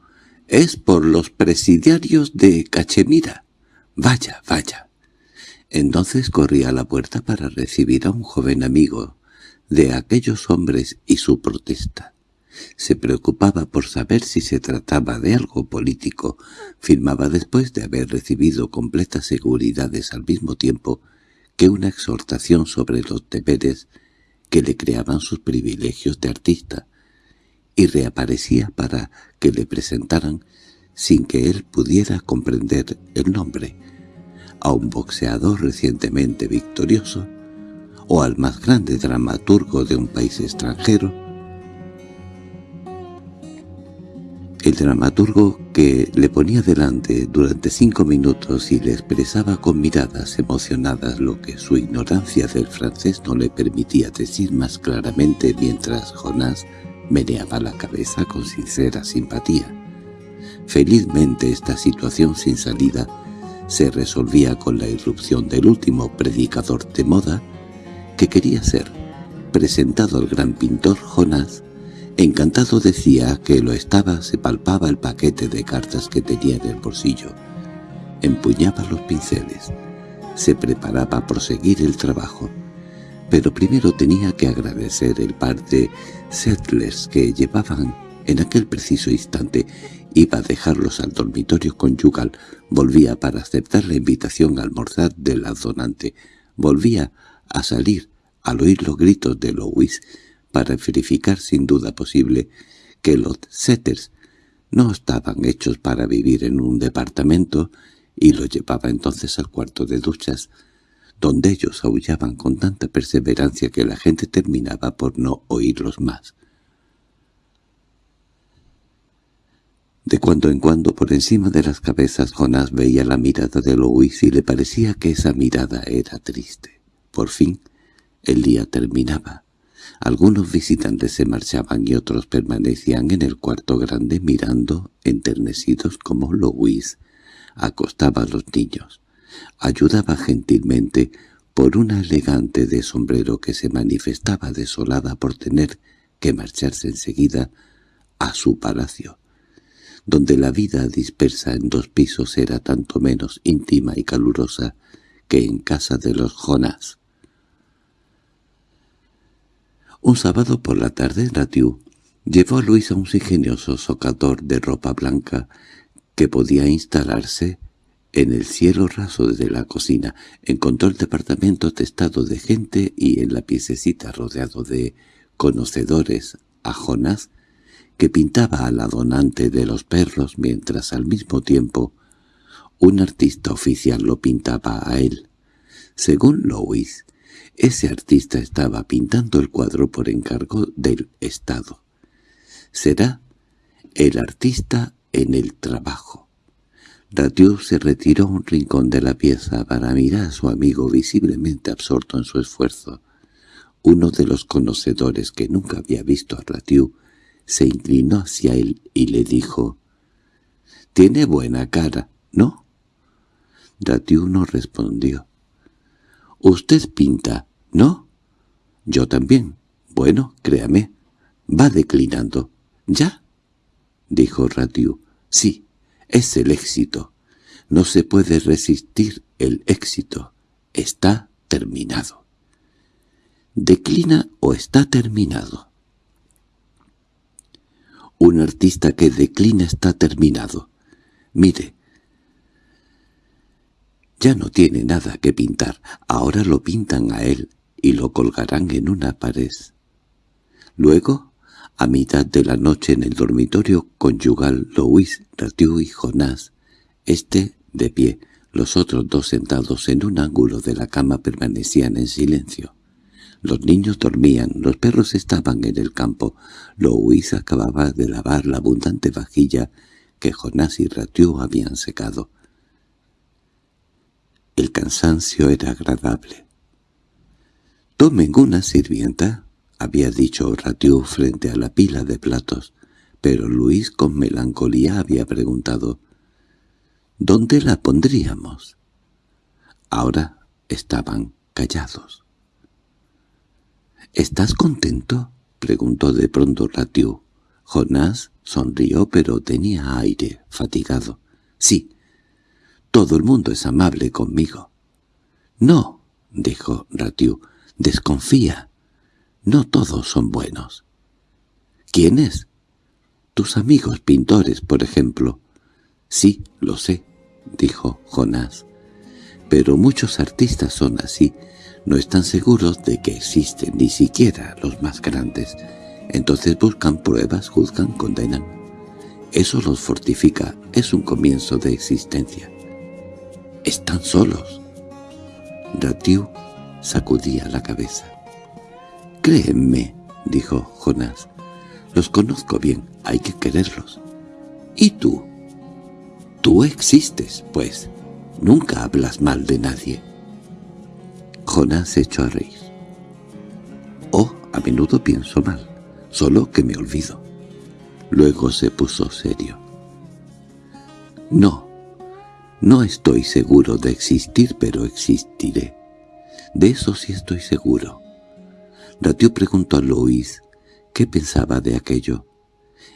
[SPEAKER 1] es por los presidiarios de Cachemira. Vaya, vaya. Entonces corría a la puerta para recibir a un joven amigo de aquellos hombres y su protesta. Se preocupaba por saber si se trataba de algo político. Firmaba después de haber recibido completas seguridades al mismo tiempo que una exhortación sobre los deberes que le creaban sus privilegios de artista, y reaparecía para que le presentaran, sin que él pudiera comprender el nombre, a un boxeador recientemente victorioso, o al más grande dramaturgo de un país extranjero, El dramaturgo que le ponía delante durante cinco minutos y le expresaba con miradas emocionadas lo que su ignorancia del francés no le permitía decir más claramente mientras Jonás meneaba la cabeza con sincera simpatía. Felizmente esta situación sin salida se resolvía con la irrupción del último predicador de moda que quería ser presentado al gran pintor Jonás Encantado decía que lo estaba, se palpaba el paquete de cartas que tenía en el bolsillo. Empuñaba los pinceles. Se preparaba a proseguir el trabajo. Pero primero tenía que agradecer el par de settlers que llevaban en aquel preciso instante. Iba a dejarlos al dormitorio conyugal. Volvía para aceptar la invitación a almorzar del donante. Volvía a salir al oír los gritos de Louis para verificar sin duda posible que los setters no estaban hechos para vivir en un departamento y los llevaba entonces al cuarto de duchas, donde ellos aullaban con tanta perseverancia que la gente terminaba por no oírlos más. De cuando en cuando por encima de las cabezas Jonás veía la mirada de Louis y le parecía que esa mirada era triste. Por fin, el día terminaba. Algunos visitantes se marchaban y otros permanecían en el cuarto grande mirando, enternecidos como Louis. Acostaba a los niños. Ayudaba gentilmente por una elegante de sombrero que se manifestaba desolada por tener que marcharse enseguida a su palacio, donde la vida dispersa en dos pisos era tanto menos íntima y calurosa que en casa de los Jonás. Un sábado por la tarde, Ratiu llevó a Luis a un ingenioso socador de ropa blanca que podía instalarse en el cielo raso de la cocina. Encontró el departamento testado de gente y en la piececita rodeado de conocedores a que pintaba a la donante de los perros mientras al mismo tiempo un artista oficial lo pintaba a él. Según Louis, ese artista estaba pintando el cuadro por encargo del Estado. Será el artista en el trabajo. Ratiou se retiró a un rincón de la pieza para mirar a su amigo visiblemente absorto en su esfuerzo. Uno de los conocedores que nunca había visto a Ratiu se inclinó hacia él y le dijo «Tiene buena cara, ¿no?» Ratiu no respondió. «Usted pinta, ¿No? Yo también. Bueno, créame. Va declinando. ¿Ya? Dijo Ratiu. Sí, es el éxito. No se puede resistir el éxito. Está terminado. ¿Declina o está terminado? Un artista que declina está terminado. Mire, Ya no tiene nada que pintar, ahora lo pintan a él y lo colgarán en una pared. Luego, a mitad de la noche en el dormitorio conyugal, Louis, Ratiu y Jonás, este de pie, los otros dos sentados en un ángulo de la cama permanecían en silencio. Los niños dormían, los perros estaban en el campo. Louis acababa de lavar la abundante vajilla que Jonás y Ratiu habían secado. El cansancio era agradable. «Tomen una sirvienta», había dicho Ratiu frente a la pila de platos, pero Luis con melancolía había preguntado «¿Dónde la pondríamos?» Ahora estaban callados. —¿Estás contento? —preguntó de pronto Ratiu. Jonás sonrió pero tenía aire, fatigado. —Sí. Todo el mundo es amable conmigo. —No —dijo Ratiu—, desconfía. No todos son buenos. —¿Quiénes? —Tus amigos pintores, por ejemplo. —Sí, lo sé —dijo Jonás—. Pero muchos artistas son así no están seguros de que existen ni siquiera los más grandes. Entonces buscan pruebas, juzgan, condenan. Eso los fortifica, es un comienzo de existencia. Están solos. Ratiu sacudía la cabeza. «Créeme», dijo Jonás, «los conozco bien, hay que quererlos». «¿Y tú?» «Tú existes, pues. Nunca hablas mal de nadie». Jonás se echó a reír. Oh, a menudo pienso mal, solo que me olvido. Luego se puso serio. No, no estoy seguro de existir, pero existiré. De eso sí estoy seguro. Ratio preguntó a Lois qué pensaba de aquello.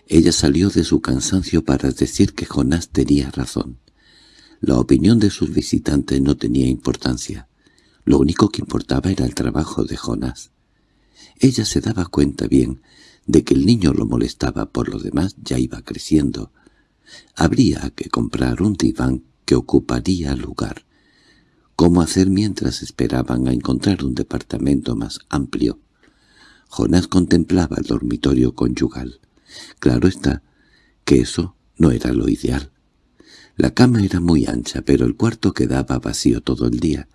[SPEAKER 1] Ella salió de su cansancio para decir que Jonás tenía razón. La opinión de sus visitantes no tenía importancia. Lo único que importaba era el trabajo de Jonás. Ella se daba cuenta bien de que el niño lo molestaba, por lo demás ya iba creciendo. Habría que comprar un diván que ocuparía lugar. ¿Cómo hacer mientras esperaban a encontrar un departamento más amplio? Jonás contemplaba el dormitorio conyugal. Claro está que eso no era lo ideal. La cama era muy ancha, pero el cuarto quedaba vacío todo el día.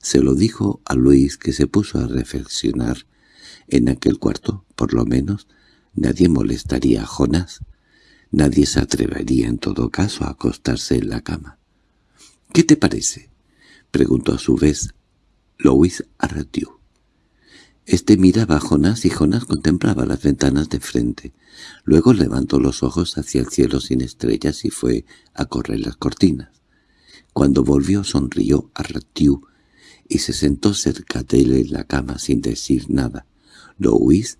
[SPEAKER 1] Se lo dijo a Luis que se puso a reflexionar. En aquel cuarto, por lo menos, nadie molestaría a Jonás. Nadie se atrevería en todo caso a acostarse en la cama. —¿Qué te parece? —preguntó a su vez Louis Arratiu. Este miraba a Jonás y Jonás contemplaba las ventanas de frente. Luego levantó los ojos hacia el cielo sin estrellas y fue a correr las cortinas. Cuando volvió sonrió a Ratiu y se sentó cerca de él en la cama sin decir nada. Louis,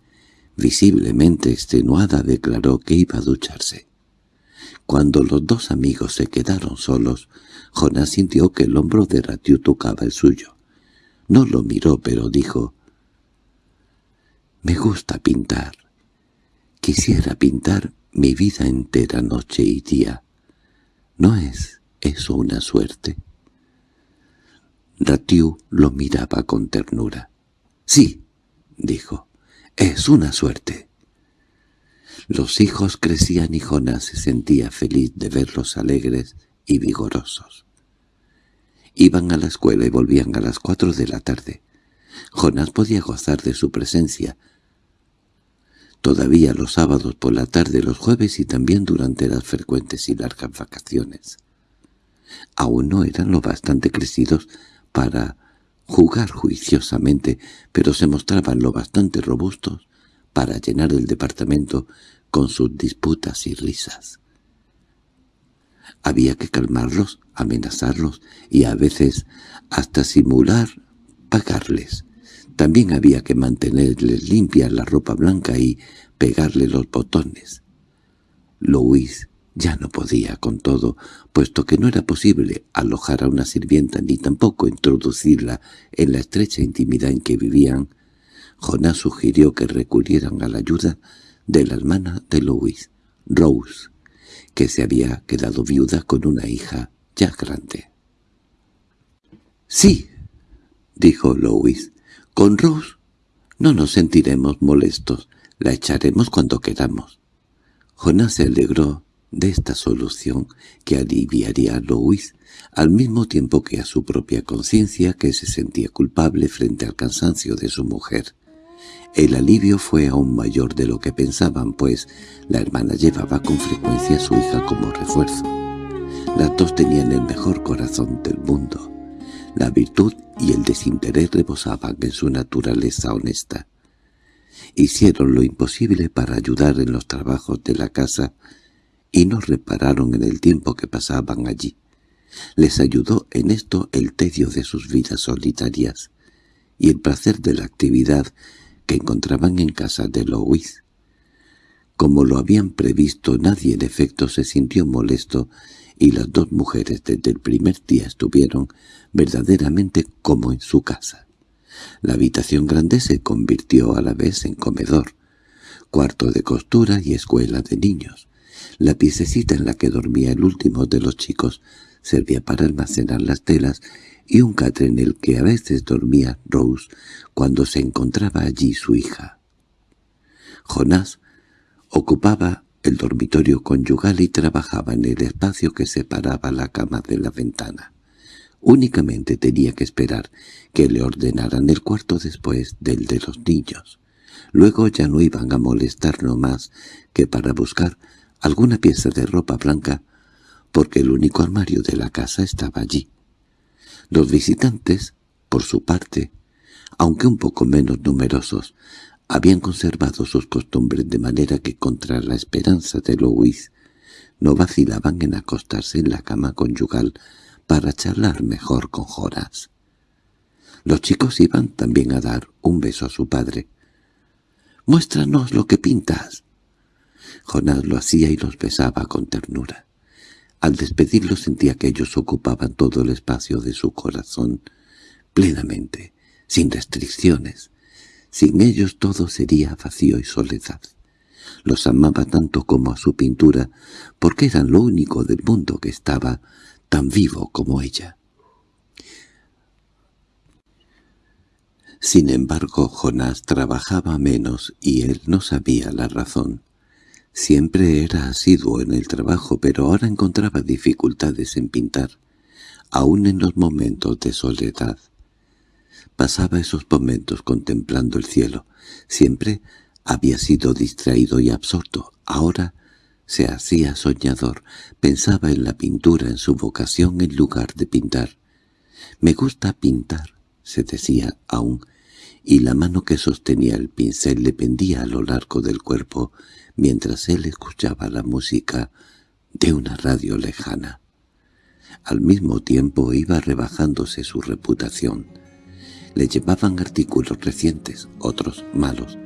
[SPEAKER 1] visiblemente extenuada, declaró que iba a ducharse. Cuando los dos amigos se quedaron solos, Jonás sintió que el hombro de Ratiu tocaba el suyo. No lo miró, pero dijo, «Me gusta pintar. Quisiera pintar mi vida entera noche y día. ¿No es eso una suerte?» Ratiu lo miraba con ternura. «Sí», dijo, «es una suerte». Los hijos crecían y Jonás se sentía feliz de verlos alegres y vigorosos. Iban a la escuela y volvían a las cuatro de la tarde. Jonás podía gozar de su presencia. Todavía los sábados por la tarde, los jueves y también durante las frecuentes y largas vacaciones. Aún no eran lo bastante crecidos para jugar juiciosamente, pero se mostraban lo bastante robustos para llenar el departamento con sus disputas y risas. Había que calmarlos, amenazarlos y a veces hasta simular pagarles. También había que mantenerles limpia la ropa blanca y pegarle los botones. Louis ya no podía con todo, puesto que no era posible alojar a una sirvienta ni tampoco introducirla en la estrecha intimidad en que vivían. Jonás sugirió que recurrieran a la ayuda de la hermana de Louis, Rose, que se había quedado viuda con una hija ya grande. —Sí —dijo Louis—, con Rose no nos sentiremos molestos, la echaremos cuando queramos. Jonás se alegró de esta solución que aliviaría a Louis al mismo tiempo que a su propia conciencia que se sentía culpable frente al cansancio de su mujer. El alivio fue aún mayor de lo que pensaban, pues la hermana llevaba con frecuencia a su hija como refuerzo. Las dos tenían el mejor corazón del mundo. La virtud y el desinterés rebosaban en su naturaleza honesta. Hicieron lo imposible para ayudar en los trabajos de la casa y no repararon en el tiempo que pasaban allí. Les ayudó en esto el tedio de sus vidas solitarias y el placer de la actividad que encontraban en casa de Louis. Como lo habían previsto, nadie en efecto se sintió molesto y las dos mujeres desde el primer día estuvieron verdaderamente como en su casa. La habitación grande se convirtió a la vez en comedor, cuarto de costura y escuela de niños. La piececita en la que dormía el último de los chicos servía para almacenar las telas y un catre en el que a veces dormía Rose cuando se encontraba allí su hija. Jonás ocupaba el dormitorio conyugal y trabajaba en el espacio que separaba la cama de la ventana. Únicamente tenía que esperar que le ordenaran el cuarto después del de los niños. Luego ya no iban a molestarlo más que para buscar alguna pieza de ropa blanca, porque el único armario de la casa estaba allí. Los visitantes, por su parte, aunque un poco menos numerosos, habían conservado sus costumbres de manera que contra la esperanza de Louis no vacilaban en acostarse en la cama conyugal para charlar mejor con Joras. Los chicos iban también a dar un beso a su padre. «Muéstranos lo que pintas». Jonás lo hacía y los besaba con ternura. Al despedirlos sentía que ellos ocupaban todo el espacio de su corazón, plenamente, sin restricciones, sin ellos todo sería vacío y soledad. Los amaba tanto como a su pintura, porque eran lo único del mundo que estaba tan vivo como ella. Sin embargo, Jonás trabajaba menos y él no sabía la razón. Siempre era asiduo en el trabajo, pero ahora encontraba dificultades en pintar, aun en los momentos de soledad. Pasaba esos momentos contemplando el cielo. Siempre había sido distraído y absorto. Ahora se hacía soñador. Pensaba en la pintura, en su vocación en lugar de pintar. «Me gusta pintar», se decía aún, y la mano que sostenía el pincel le pendía a lo largo del cuerpo mientras él escuchaba la música de una radio lejana. Al mismo tiempo iba rebajándose su reputación. Le llevaban artículos recientes, otros malos,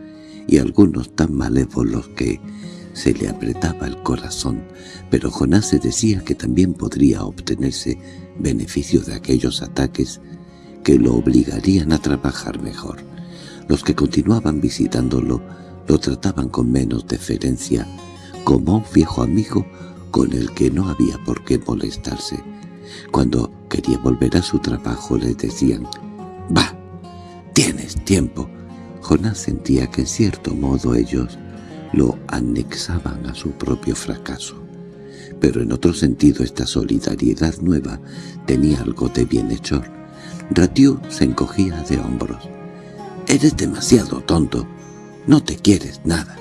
[SPEAKER 1] y algunos tan malévolos que se le apretaba el corazón, pero Jonás se decía que también podría obtenerse beneficio de aquellos ataques que lo obligarían a trabajar mejor. Los que continuaban visitándolo lo trataban con menos deferencia, como un viejo amigo con el que no había por qué molestarse. Cuando quería volver a su trabajo le decían «¡Va! ¡Tienes tiempo!». Jonás sentía que en cierto modo ellos lo anexaban a su propio fracaso. Pero en otro sentido esta solidaridad nueva tenía algo de bienhechor. Ratiu se encogía de hombros. «Eres demasiado tonto. No te quieres nada».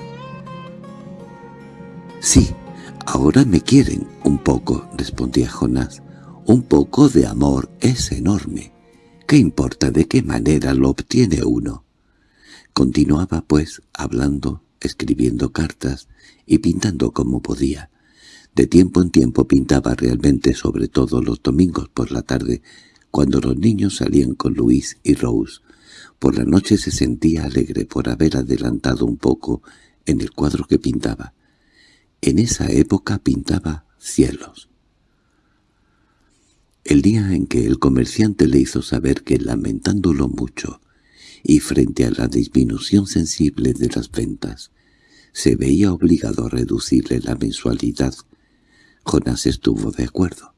[SPEAKER 1] «Sí, ahora me quieren un poco», respondía Jonás. «Un poco de amor es enorme. ¿Qué importa de qué manera lo obtiene uno?» Continuaba, pues, hablando, escribiendo cartas y pintando como podía. De tiempo en tiempo pintaba realmente sobre todo los domingos por la tarde, cuando los niños salían con Luis y Rose. Por la noche se sentía alegre por haber adelantado un poco en el cuadro que pintaba. En esa época pintaba cielos. El día en que el comerciante le hizo saber que, lamentándolo mucho, y frente a la disminución sensible de las ventas, se veía obligado a reducirle la mensualidad. Jonás estuvo de acuerdo,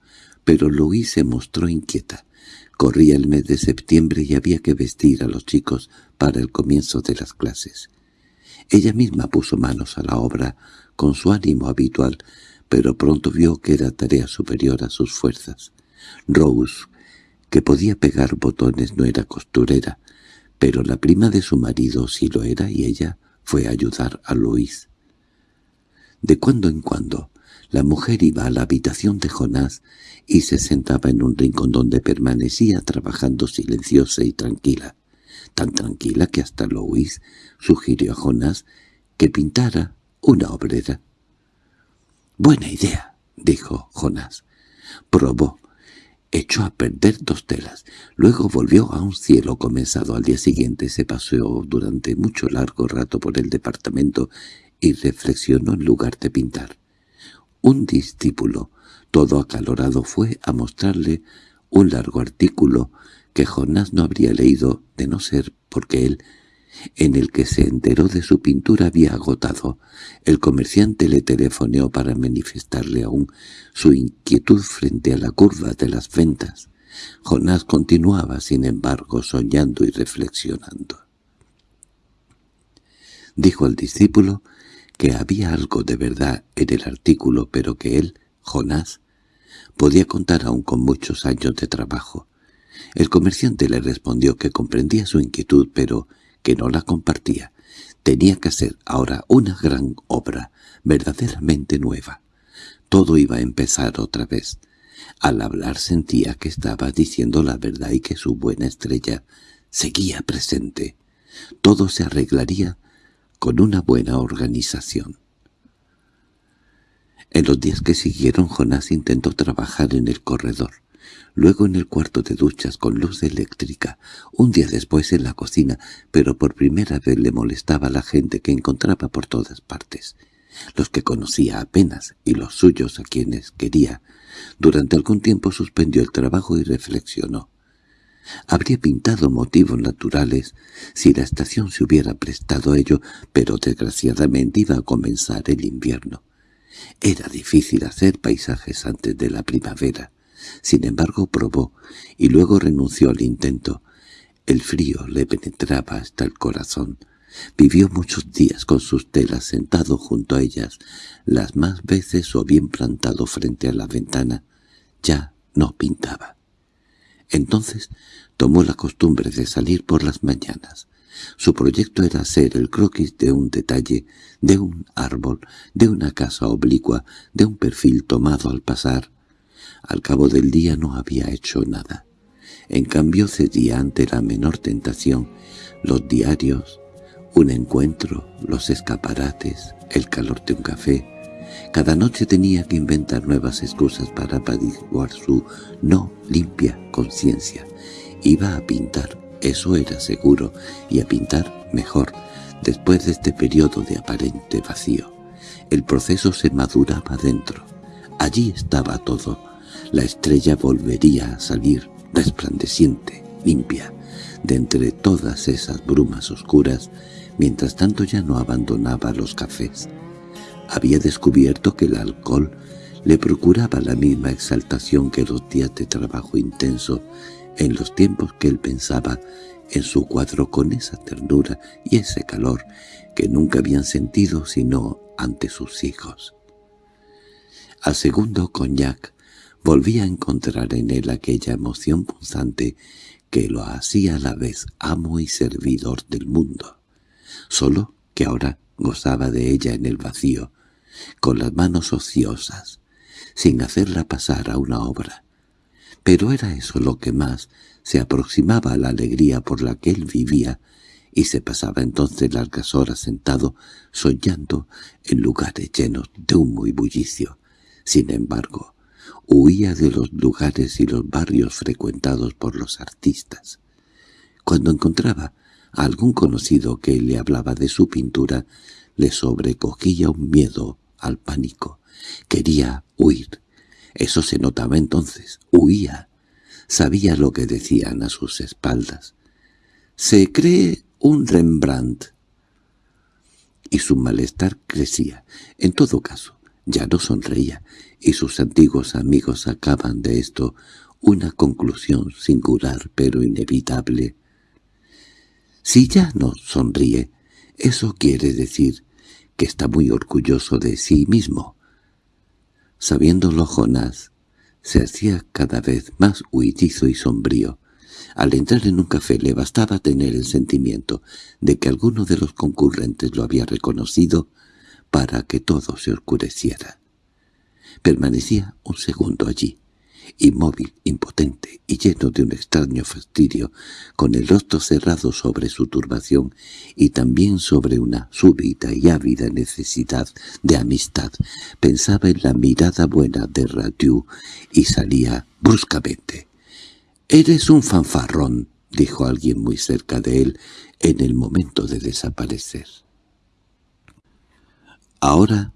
[SPEAKER 1] pero Luis se mostró inquieta. Corría el mes de septiembre y había que vestir a los chicos para el comienzo de las clases. Ella misma puso manos a la obra con su ánimo habitual, pero pronto vio que era tarea superior a sus fuerzas. Rose, que podía pegar botones, no era costurera, pero la prima de su marido sí lo era y ella fue a ayudar a Luis. De cuando en cuando, la mujer iba a la habitación de Jonás y se sentaba en un rincón donde permanecía trabajando silenciosa y tranquila, tan tranquila que hasta Louis sugirió a Jonás que pintara una obrera. «Buena idea», dijo Jonás. Probó, echó a perder dos telas. Luego volvió a un cielo comenzado al día siguiente. Se paseó durante mucho largo rato por el departamento y reflexionó en lugar de pintar. Un discípulo, todo acalorado, fue a mostrarle un largo artículo que Jonás no habría leído de no ser porque él, en el que se enteró de su pintura, había agotado. El comerciante le telefoneó para manifestarle aún su inquietud frente a la curva de las ventas. Jonás continuaba, sin embargo, soñando y reflexionando. Dijo el discípulo que había algo de verdad en el artículo, pero que él, Jonás, podía contar aún con muchos años de trabajo. El comerciante le respondió que comprendía su inquietud, pero que no la compartía. Tenía que hacer ahora una gran obra, verdaderamente nueva. Todo iba a empezar otra vez. Al hablar sentía que estaba diciendo la verdad y que su buena estrella seguía presente. Todo se arreglaría con una buena organización. En los días que siguieron Jonás intentó trabajar en el corredor luego en el cuarto de duchas con luz eléctrica, un día después en la cocina, pero por primera vez le molestaba a la gente que encontraba por todas partes, los que conocía apenas y los suyos a quienes quería. Durante algún tiempo suspendió el trabajo y reflexionó. Habría pintado motivos naturales si la estación se hubiera prestado a ello, pero desgraciadamente iba a comenzar el invierno. Era difícil hacer paisajes antes de la primavera. Sin embargo probó, y luego renunció al intento. El frío le penetraba hasta el corazón. Vivió muchos días con sus telas sentado junto a ellas, las más veces o bien plantado frente a la ventana. Ya no pintaba. Entonces tomó la costumbre de salir por las mañanas. Su proyecto era hacer el croquis de un detalle, de un árbol, de una casa oblicua, de un perfil tomado al pasar, al cabo del día no había hecho nada. En cambio cedía ante la menor tentación, los diarios, un encuentro, los escaparates, el calor de un café. Cada noche tenía que inventar nuevas excusas para apaciguar su no limpia conciencia. Iba a pintar, eso era seguro, y a pintar mejor, después de este periodo de aparente vacío. El proceso se maduraba dentro. Allí estaba todo, la estrella volvería a salir resplandeciente, limpia, de entre todas esas brumas oscuras, mientras tanto ya no abandonaba los cafés. Había descubierto que el alcohol le procuraba la misma exaltación que los días de trabajo intenso en los tiempos que él pensaba en su cuadro con esa ternura y ese calor que nunca habían sentido sino ante sus hijos. Al segundo coñac volvía a encontrar en él aquella emoción punzante que lo hacía a la vez amo y servidor del mundo, solo que ahora gozaba de ella en el vacío, con las manos ociosas, sin hacerla pasar a una obra. Pero era eso lo que más se aproximaba a la alegría por la que él vivía, y se pasaba entonces largas horas sentado, soñando en lugares llenos de humo y bullicio. Sin embargo, huía de los lugares y los barrios frecuentados por los artistas. Cuando encontraba a algún conocido que le hablaba de su pintura, le sobrecogía un miedo al pánico. Quería huir. Eso se notaba entonces. Huía. Sabía lo que decían a sus espaldas. Se cree un Rembrandt. Y su malestar crecía. En todo caso, ya no sonreía, y sus antiguos amigos sacaban de esto una conclusión singular pero inevitable. Si ya no sonríe, eso quiere decir está muy orgulloso de sí mismo. Sabiéndolo Jonás, se hacía cada vez más huidizo y sombrío. Al entrar en un café le bastaba tener el sentimiento de que alguno de los concurrentes lo había reconocido para que todo se oscureciera. Permanecía un segundo allí, inmóvil, impotente y lleno de un extraño fastidio, con el rostro cerrado sobre su turbación y también sobre una súbita y ávida necesidad de amistad. Pensaba en la mirada buena de Ratiu y salía bruscamente. «Eres un fanfarrón», dijo alguien muy cerca de él en el momento de desaparecer. Ahora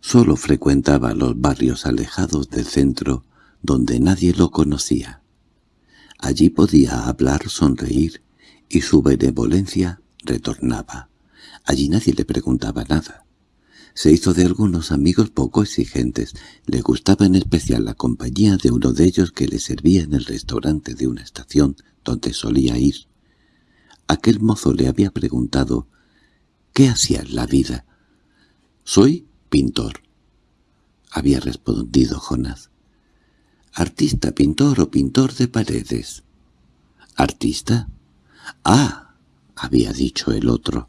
[SPEAKER 1] solo frecuentaba los barrios alejados del centro donde nadie lo conocía. Allí podía hablar, sonreír, y su benevolencia retornaba. Allí nadie le preguntaba nada. Se hizo de algunos amigos poco exigentes. Le gustaba en especial la compañía de uno de ellos que le servía en el restaurante de una estación donde solía ir. Aquel mozo le había preguntado «¿Qué hacía en la vida?» «Soy pintor», había respondido Jonás. ¿Artista, pintor o pintor de paredes? ¿Artista? Ah, había dicho el otro,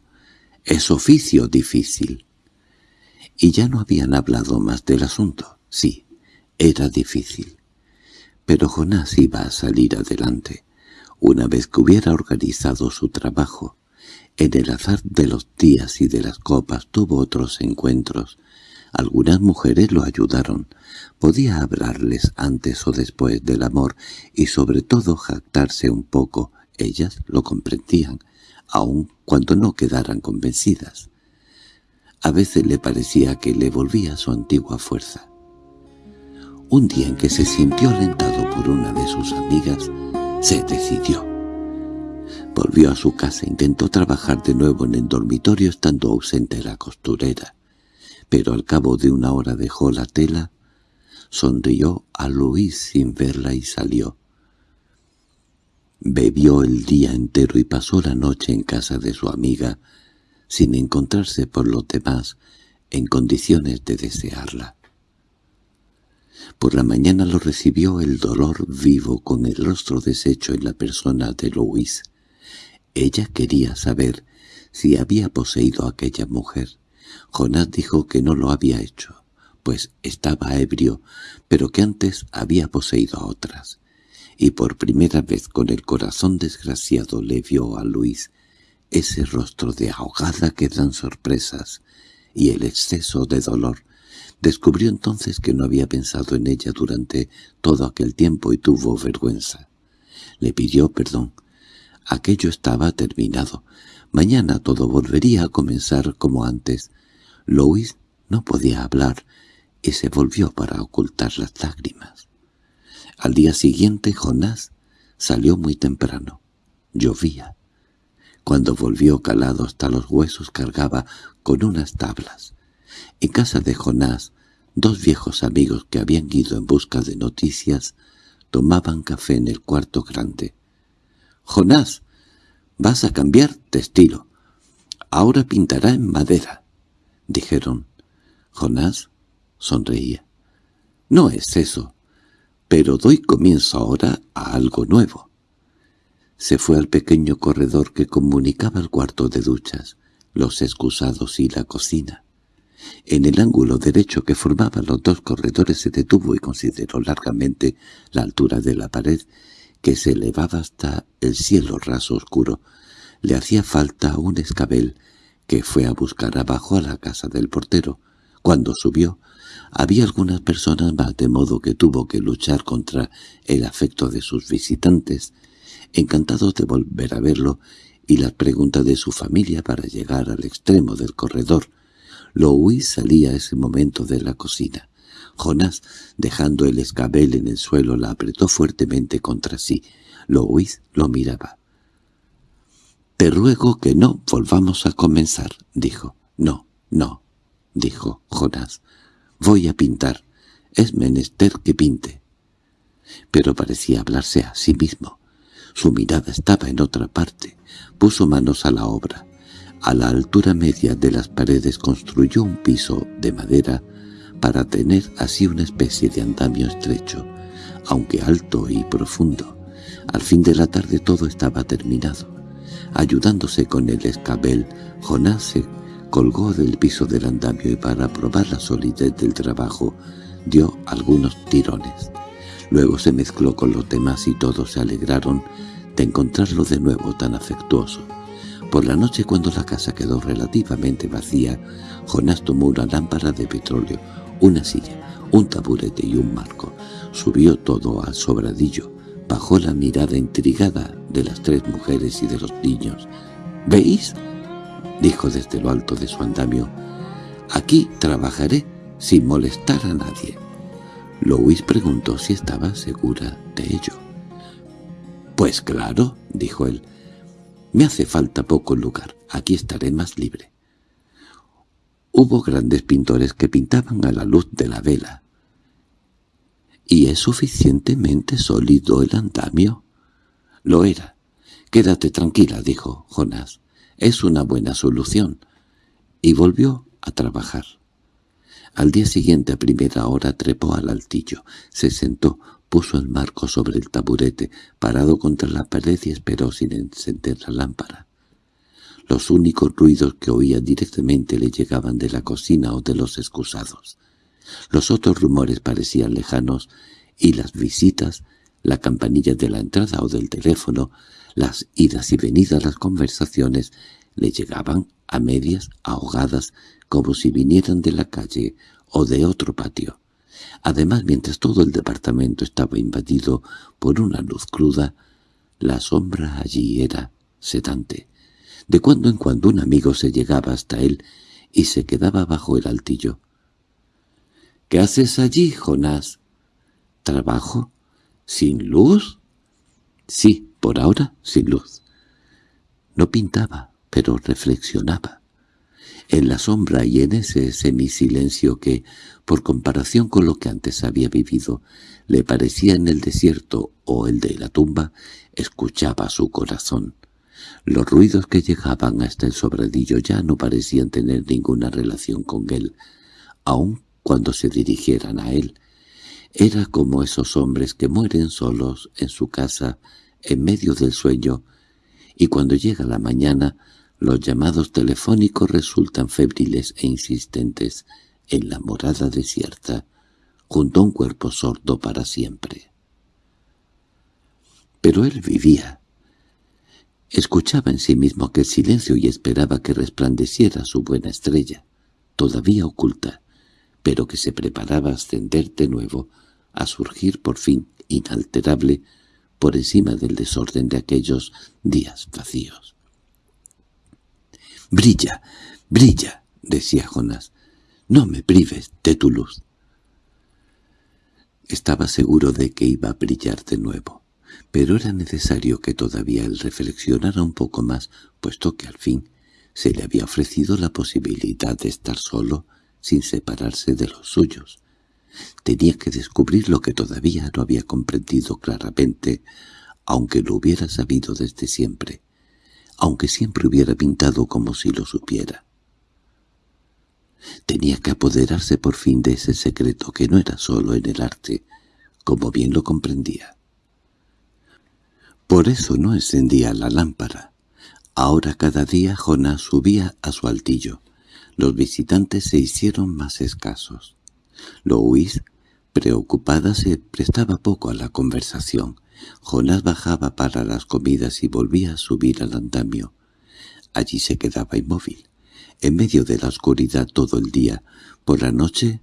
[SPEAKER 1] es oficio difícil. Y ya no habían hablado más del asunto. Sí, era difícil. Pero Jonás iba a salir adelante, una vez que hubiera organizado su trabajo. En el azar de los días y de las copas tuvo otros encuentros. Algunas mujeres lo ayudaron, Podía hablarles antes o después del amor y sobre todo jactarse un poco. Ellas lo comprendían, aun cuando no quedaran convencidas. A veces le parecía que le volvía su antigua fuerza. Un día en que se sintió alentado por una de sus amigas, se decidió. Volvió a su casa, intentó trabajar de nuevo en el dormitorio estando ausente la costurera, pero al cabo de una hora dejó la tela sonrió a Luis sin verla y salió. Bebió el día entero y pasó la noche en casa de su amiga, sin encontrarse por lo demás en condiciones de desearla. Por la mañana lo recibió el dolor vivo con el rostro deshecho en la persona de Luis. Ella quería saber si había poseído a aquella mujer. Jonás dijo que no lo había hecho pues estaba ebrio, pero que antes había poseído a otras. Y por primera vez con el corazón desgraciado le vio a Luis ese rostro de ahogada que dan sorpresas y el exceso de dolor. Descubrió entonces que no había pensado en ella durante todo aquel tiempo y tuvo vergüenza. Le pidió perdón. Aquello estaba terminado. Mañana todo volvería a comenzar como antes. Luis no podía hablar, y se volvió para ocultar las lágrimas. Al día siguiente Jonás salió muy temprano. Llovía. Cuando volvió calado hasta los huesos cargaba con unas tablas. En casa de Jonás, dos viejos amigos que habían ido en busca de noticias tomaban café en el cuarto grande. «Jonás, vas a cambiar de estilo. Ahora pintará en madera», dijeron. Jonás sonreía. —No es eso, pero doy comienzo ahora a algo nuevo. Se fue al pequeño corredor que comunicaba el cuarto de duchas, los excusados y la cocina. En el ángulo derecho que formaba los dos corredores se detuvo y consideró largamente la altura de la pared que se elevaba hasta el cielo raso oscuro. Le hacía falta un escabel que fue a buscar abajo a la casa del portero. Cuando subió, había algunas personas más de modo que tuvo que luchar contra el afecto de sus visitantes, encantados de volver a verlo, y las preguntas de su familia para llegar al extremo del corredor. Louis salía a ese momento de la cocina. Jonás, dejando el escabel en el suelo, la apretó fuertemente contra sí. Louis lo miraba. «Te ruego que no volvamos a comenzar», dijo. «No, no», dijo Jonás. Voy a pintar. Es menester que pinte. pero parecía hablarse a sí mismo. Su mirada estaba en otra parte. Puso manos a la obra. A la altura media de las paredes construyó un piso de madera para tener así una especie de andamio estrecho, aunque alto y profundo. Al fin de la tarde todo estaba terminado. Ayudándose con el escabel, Jonás se colgó del piso del andamio y para probar la solidez del trabajo dio algunos tirones. Luego se mezcló con los demás y todos se alegraron de encontrarlo de nuevo tan afectuoso. Por la noche cuando la casa quedó relativamente vacía, Jonás tomó una lámpara de petróleo, una silla, un taburete y un marco. Subió todo al sobradillo, bajó la mirada intrigada de las tres mujeres y de los niños. —¿Veis? —dijo desde lo alto de su andamio—. Aquí trabajaré sin molestar a nadie. Louis preguntó si estaba segura de ello. —Pues claro —dijo él—, me hace falta poco lugar, aquí estaré más libre. Hubo grandes pintores que pintaban a la luz de la vela. —¿Y es suficientemente sólido el andamio? —Lo era. —Quédate tranquila —dijo Jonás—, es una buena solución. Y volvió a trabajar. Al día siguiente a primera hora trepó al altillo, se sentó, puso el marco sobre el taburete, parado contra la pared y esperó sin encender la lámpara. Los únicos ruidos que oía directamente le llegaban de la cocina o de los excusados. Los otros rumores parecían lejanos y las visitas, la campanilla de la entrada o del teléfono, las idas y venidas, las conversaciones, le llegaban a medias, ahogadas, como si vinieran de la calle o de otro patio. Además, mientras todo el departamento estaba invadido por una luz cruda, la sombra allí era sedante. De cuando en cuando un amigo se llegaba hasta él y se quedaba bajo el altillo. —¿Qué haces allí, Jonás? —¿Trabajo? ¿Sin luz? —Sí, por ahora sin luz. No pintaba, pero reflexionaba en la sombra y en ese semisilencio que, por comparación con lo que antes había vivido, le parecía en el desierto o el de la tumba, escuchaba su corazón. Los ruidos que llegaban hasta el sobradillo ya no parecían tener ninguna relación con él, aun cuando se dirigieran a él. Era como esos hombres que mueren solos en su casa, en medio del sueño, y cuando llega la mañana los llamados telefónicos resultan febriles e insistentes en la morada desierta, junto a un cuerpo sordo para siempre. Pero él vivía. Escuchaba en sí mismo aquel silencio y esperaba que resplandeciera su buena estrella, todavía oculta, pero que se preparaba a ascender de nuevo, a surgir por fin inalterable por encima del desorden de aquellos días vacíos. —Brilla, brilla —decía Jonás—, no me prives de tu luz. Estaba seguro de que iba a brillar de nuevo, pero era necesario que todavía él reflexionara un poco más, puesto que al fin se le había ofrecido la posibilidad de estar solo sin separarse de los suyos. Tenía que descubrir lo que todavía no había comprendido claramente, aunque lo hubiera sabido desde siempre aunque siempre hubiera pintado como si lo supiera. Tenía que apoderarse por fin de ese secreto que no era solo en el arte, como bien lo comprendía. Por eso no encendía la lámpara. Ahora cada día Jonás subía a su altillo. Los visitantes se hicieron más escasos. Louise, preocupada, se prestaba poco a la conversación. Jonás bajaba para las comidas y volvía a subir al andamio. Allí se quedaba inmóvil, en medio de la oscuridad todo el día. Por la noche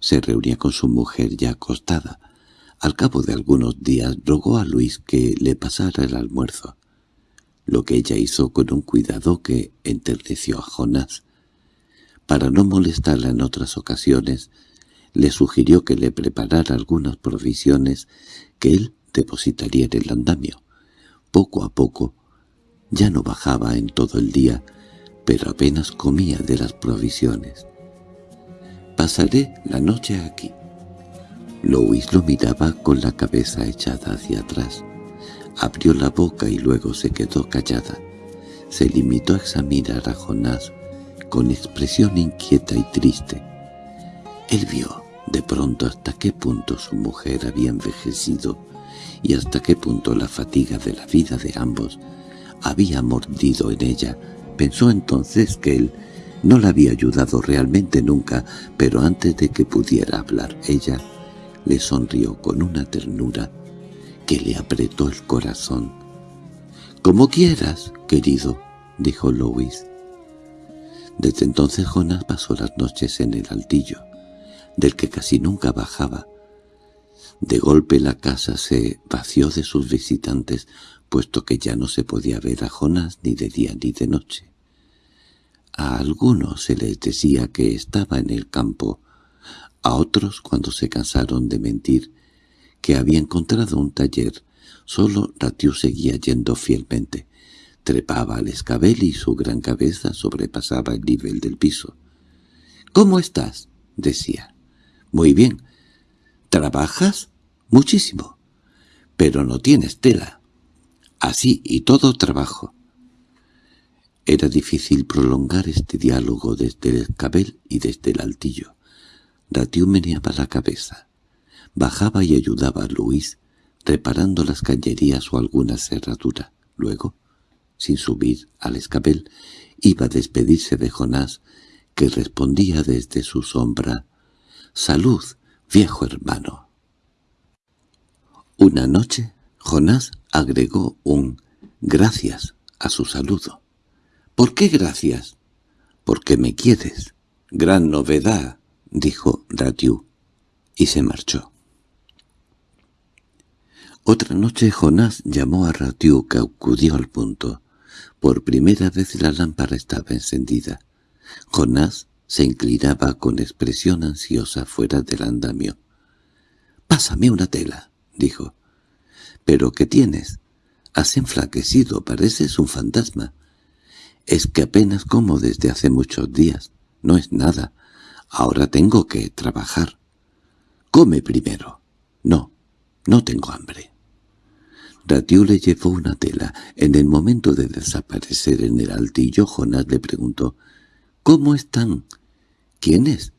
[SPEAKER 1] se reunía con su mujer ya acostada. Al cabo de algunos días rogó a Luis que le pasara el almuerzo, lo que ella hizo con un cuidado que enterneció a Jonás. Para no molestarla en otras ocasiones, le sugirió que le preparara algunas provisiones que él depositaría en el andamio. Poco a poco, ya no bajaba en todo el día, pero apenas comía de las provisiones. «Pasaré la noche aquí», Louis lo miraba con la cabeza echada hacia atrás. Abrió la boca y luego se quedó callada. Se limitó a examinar a Jonás con expresión inquieta y triste. Él vio de pronto hasta qué punto su mujer había envejecido y hasta qué punto la fatiga de la vida de ambos había mordido en ella. Pensó entonces que él no la había ayudado realmente nunca, pero antes de que pudiera hablar ella, le sonrió con una ternura que le apretó el corazón. —Como quieras, querido —dijo Louis. Desde entonces Jonas pasó las noches en el altillo, del que casi nunca bajaba. De golpe la casa se vació de sus visitantes, puesto que ya no se podía ver a Jonas ni de día ni de noche. A algunos se les decía que estaba en el campo, a otros, cuando se cansaron de mentir, que había encontrado un taller, solo Ratiu seguía yendo fielmente. Trepaba al escabel y su gran cabeza sobrepasaba el nivel del piso. —¿Cómo estás? —decía. —Muy bien. —¿Trabajas? —Muchísimo. —Pero no tienes tela. —Así, y todo trabajo. Era difícil prolongar este diálogo desde el escabel y desde el altillo. Ratiu meneaba la cabeza. Bajaba y ayudaba a Luis, reparando las cañerías o alguna cerradura. Luego, sin subir al escabel, iba a despedirse de Jonás, que respondía desde su sombra, «Salud, viejo hermano». Una noche, Jonás agregó un «gracias» a su saludo. —¿Por qué gracias? —Porque me quieres. —Gran novedad —dijo Ratiu, y se marchó. Otra noche Jonás llamó a Ratiu, que acudió al punto. Por primera vez la lámpara estaba encendida. Jonás se inclinaba con expresión ansiosa fuera del andamio. —Pásame una tela —dijo. —¿Pero qué tienes? Has enflaquecido, pareces un fantasma. Es que apenas como desde hace muchos días. No es nada. Ahora tengo que trabajar. Come primero. No, no tengo hambre. Ratiu le llevó una tela. En el momento de desaparecer en el altillo, Jonás le preguntó, «¿Cómo están?» «¿Quiénes?»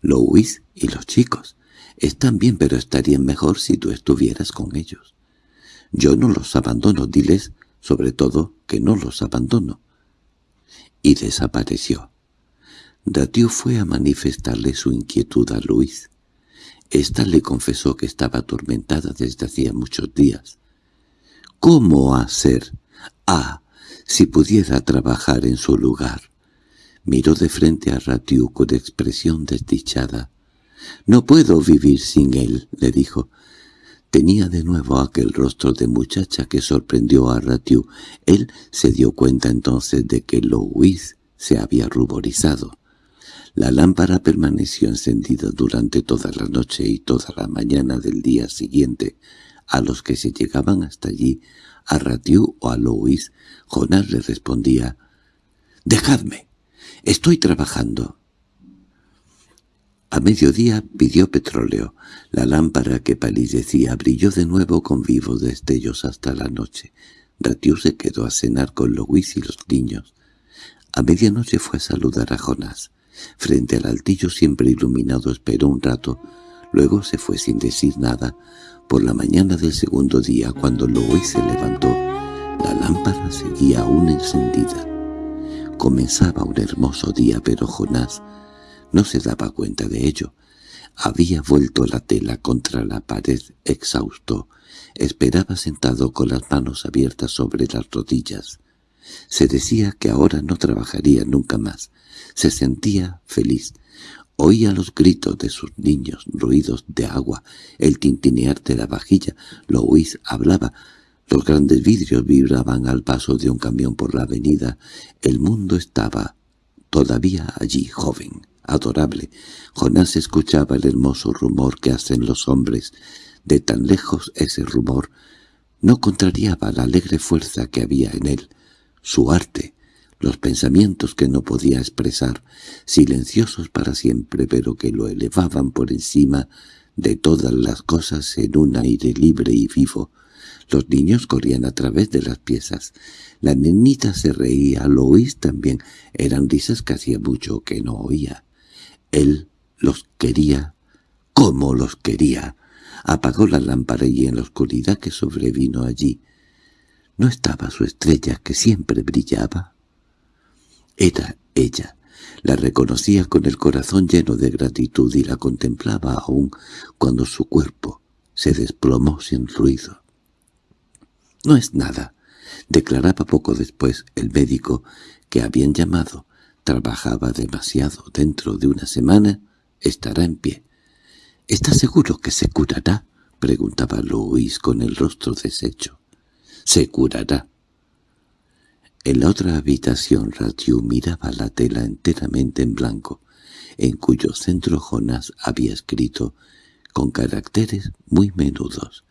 [SPEAKER 1] «Louis y los chicos. Están bien, pero estarían mejor si tú estuvieras con ellos. Yo no los abandono, diles, sobre todo, que no los abandono y desapareció. Ratiu fue a manifestarle su inquietud a Luis. Esta le confesó que estaba atormentada desde hacía muchos días. ¿Cómo hacer? Ah, si pudiera trabajar en su lugar. Miró de frente a Ratiu con expresión desdichada. «No puedo vivir sin él», le dijo. Tenía de nuevo aquel rostro de muchacha que sorprendió a Ratiu. Él se dio cuenta entonces de que Louis se había ruborizado. La lámpara permaneció encendida durante toda la noche y toda la mañana del día siguiente. A los que se llegaban hasta allí, a Ratiu o a Louis, Jonás le respondía, «¡Dejadme! Estoy trabajando». A mediodía pidió petróleo. La lámpara que palidecía brilló de nuevo con vivos destellos hasta la noche. Ratiu se quedó a cenar con Louis y los niños. A medianoche fue a saludar a Jonás. Frente al altillo siempre iluminado esperó un rato, luego se fue sin decir nada. Por la mañana del segundo día, cuando Louis se levantó, la lámpara seguía aún encendida. Comenzaba un hermoso día, pero Jonás no se daba cuenta de ello. Había vuelto la tela contra la pared exhausto. Esperaba sentado con las manos abiertas sobre las rodillas. Se decía que ahora no trabajaría nunca más. Se sentía feliz. Oía los gritos de sus niños, ruidos de agua, el tintinear de la vajilla. Louis hablaba. Los grandes vidrios vibraban al paso de un camión por la avenida. El mundo estaba todavía allí, joven adorable. Jonás escuchaba el hermoso rumor que hacen los hombres. De tan lejos ese rumor no contrariaba la alegre fuerza que había en él. Su arte, los pensamientos que no podía expresar, silenciosos para siempre, pero que lo elevaban por encima de todas las cosas en un aire libre y vivo. Los niños corrían a través de las piezas. La nenita se reía, Lois también. Eran risas que hacía mucho que no oía. Él los quería. ¿Cómo los quería? Apagó la lámpara y en la oscuridad que sobrevino allí, ¿no estaba su estrella que siempre brillaba? Era ella. La reconocía con el corazón lleno de gratitud y la contemplaba aún cuando su cuerpo se desplomó sin ruido. «No es nada», declaraba poco después el médico que habían llamado. «Trabajaba demasiado. Dentro de una semana estará en pie». —¿Está seguro que se curará? —preguntaba Luis con el rostro deshecho. —Se curará. En la otra habitación Ratiu miraba la tela enteramente en blanco, en cuyo centro Jonás había escrito, con caracteres muy menudos,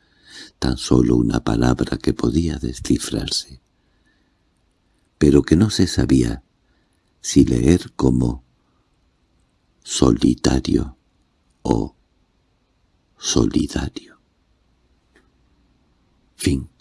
[SPEAKER 1] tan solo una palabra que podía descifrarse, pero que no se sabía si leer como solitario o solidario. Fin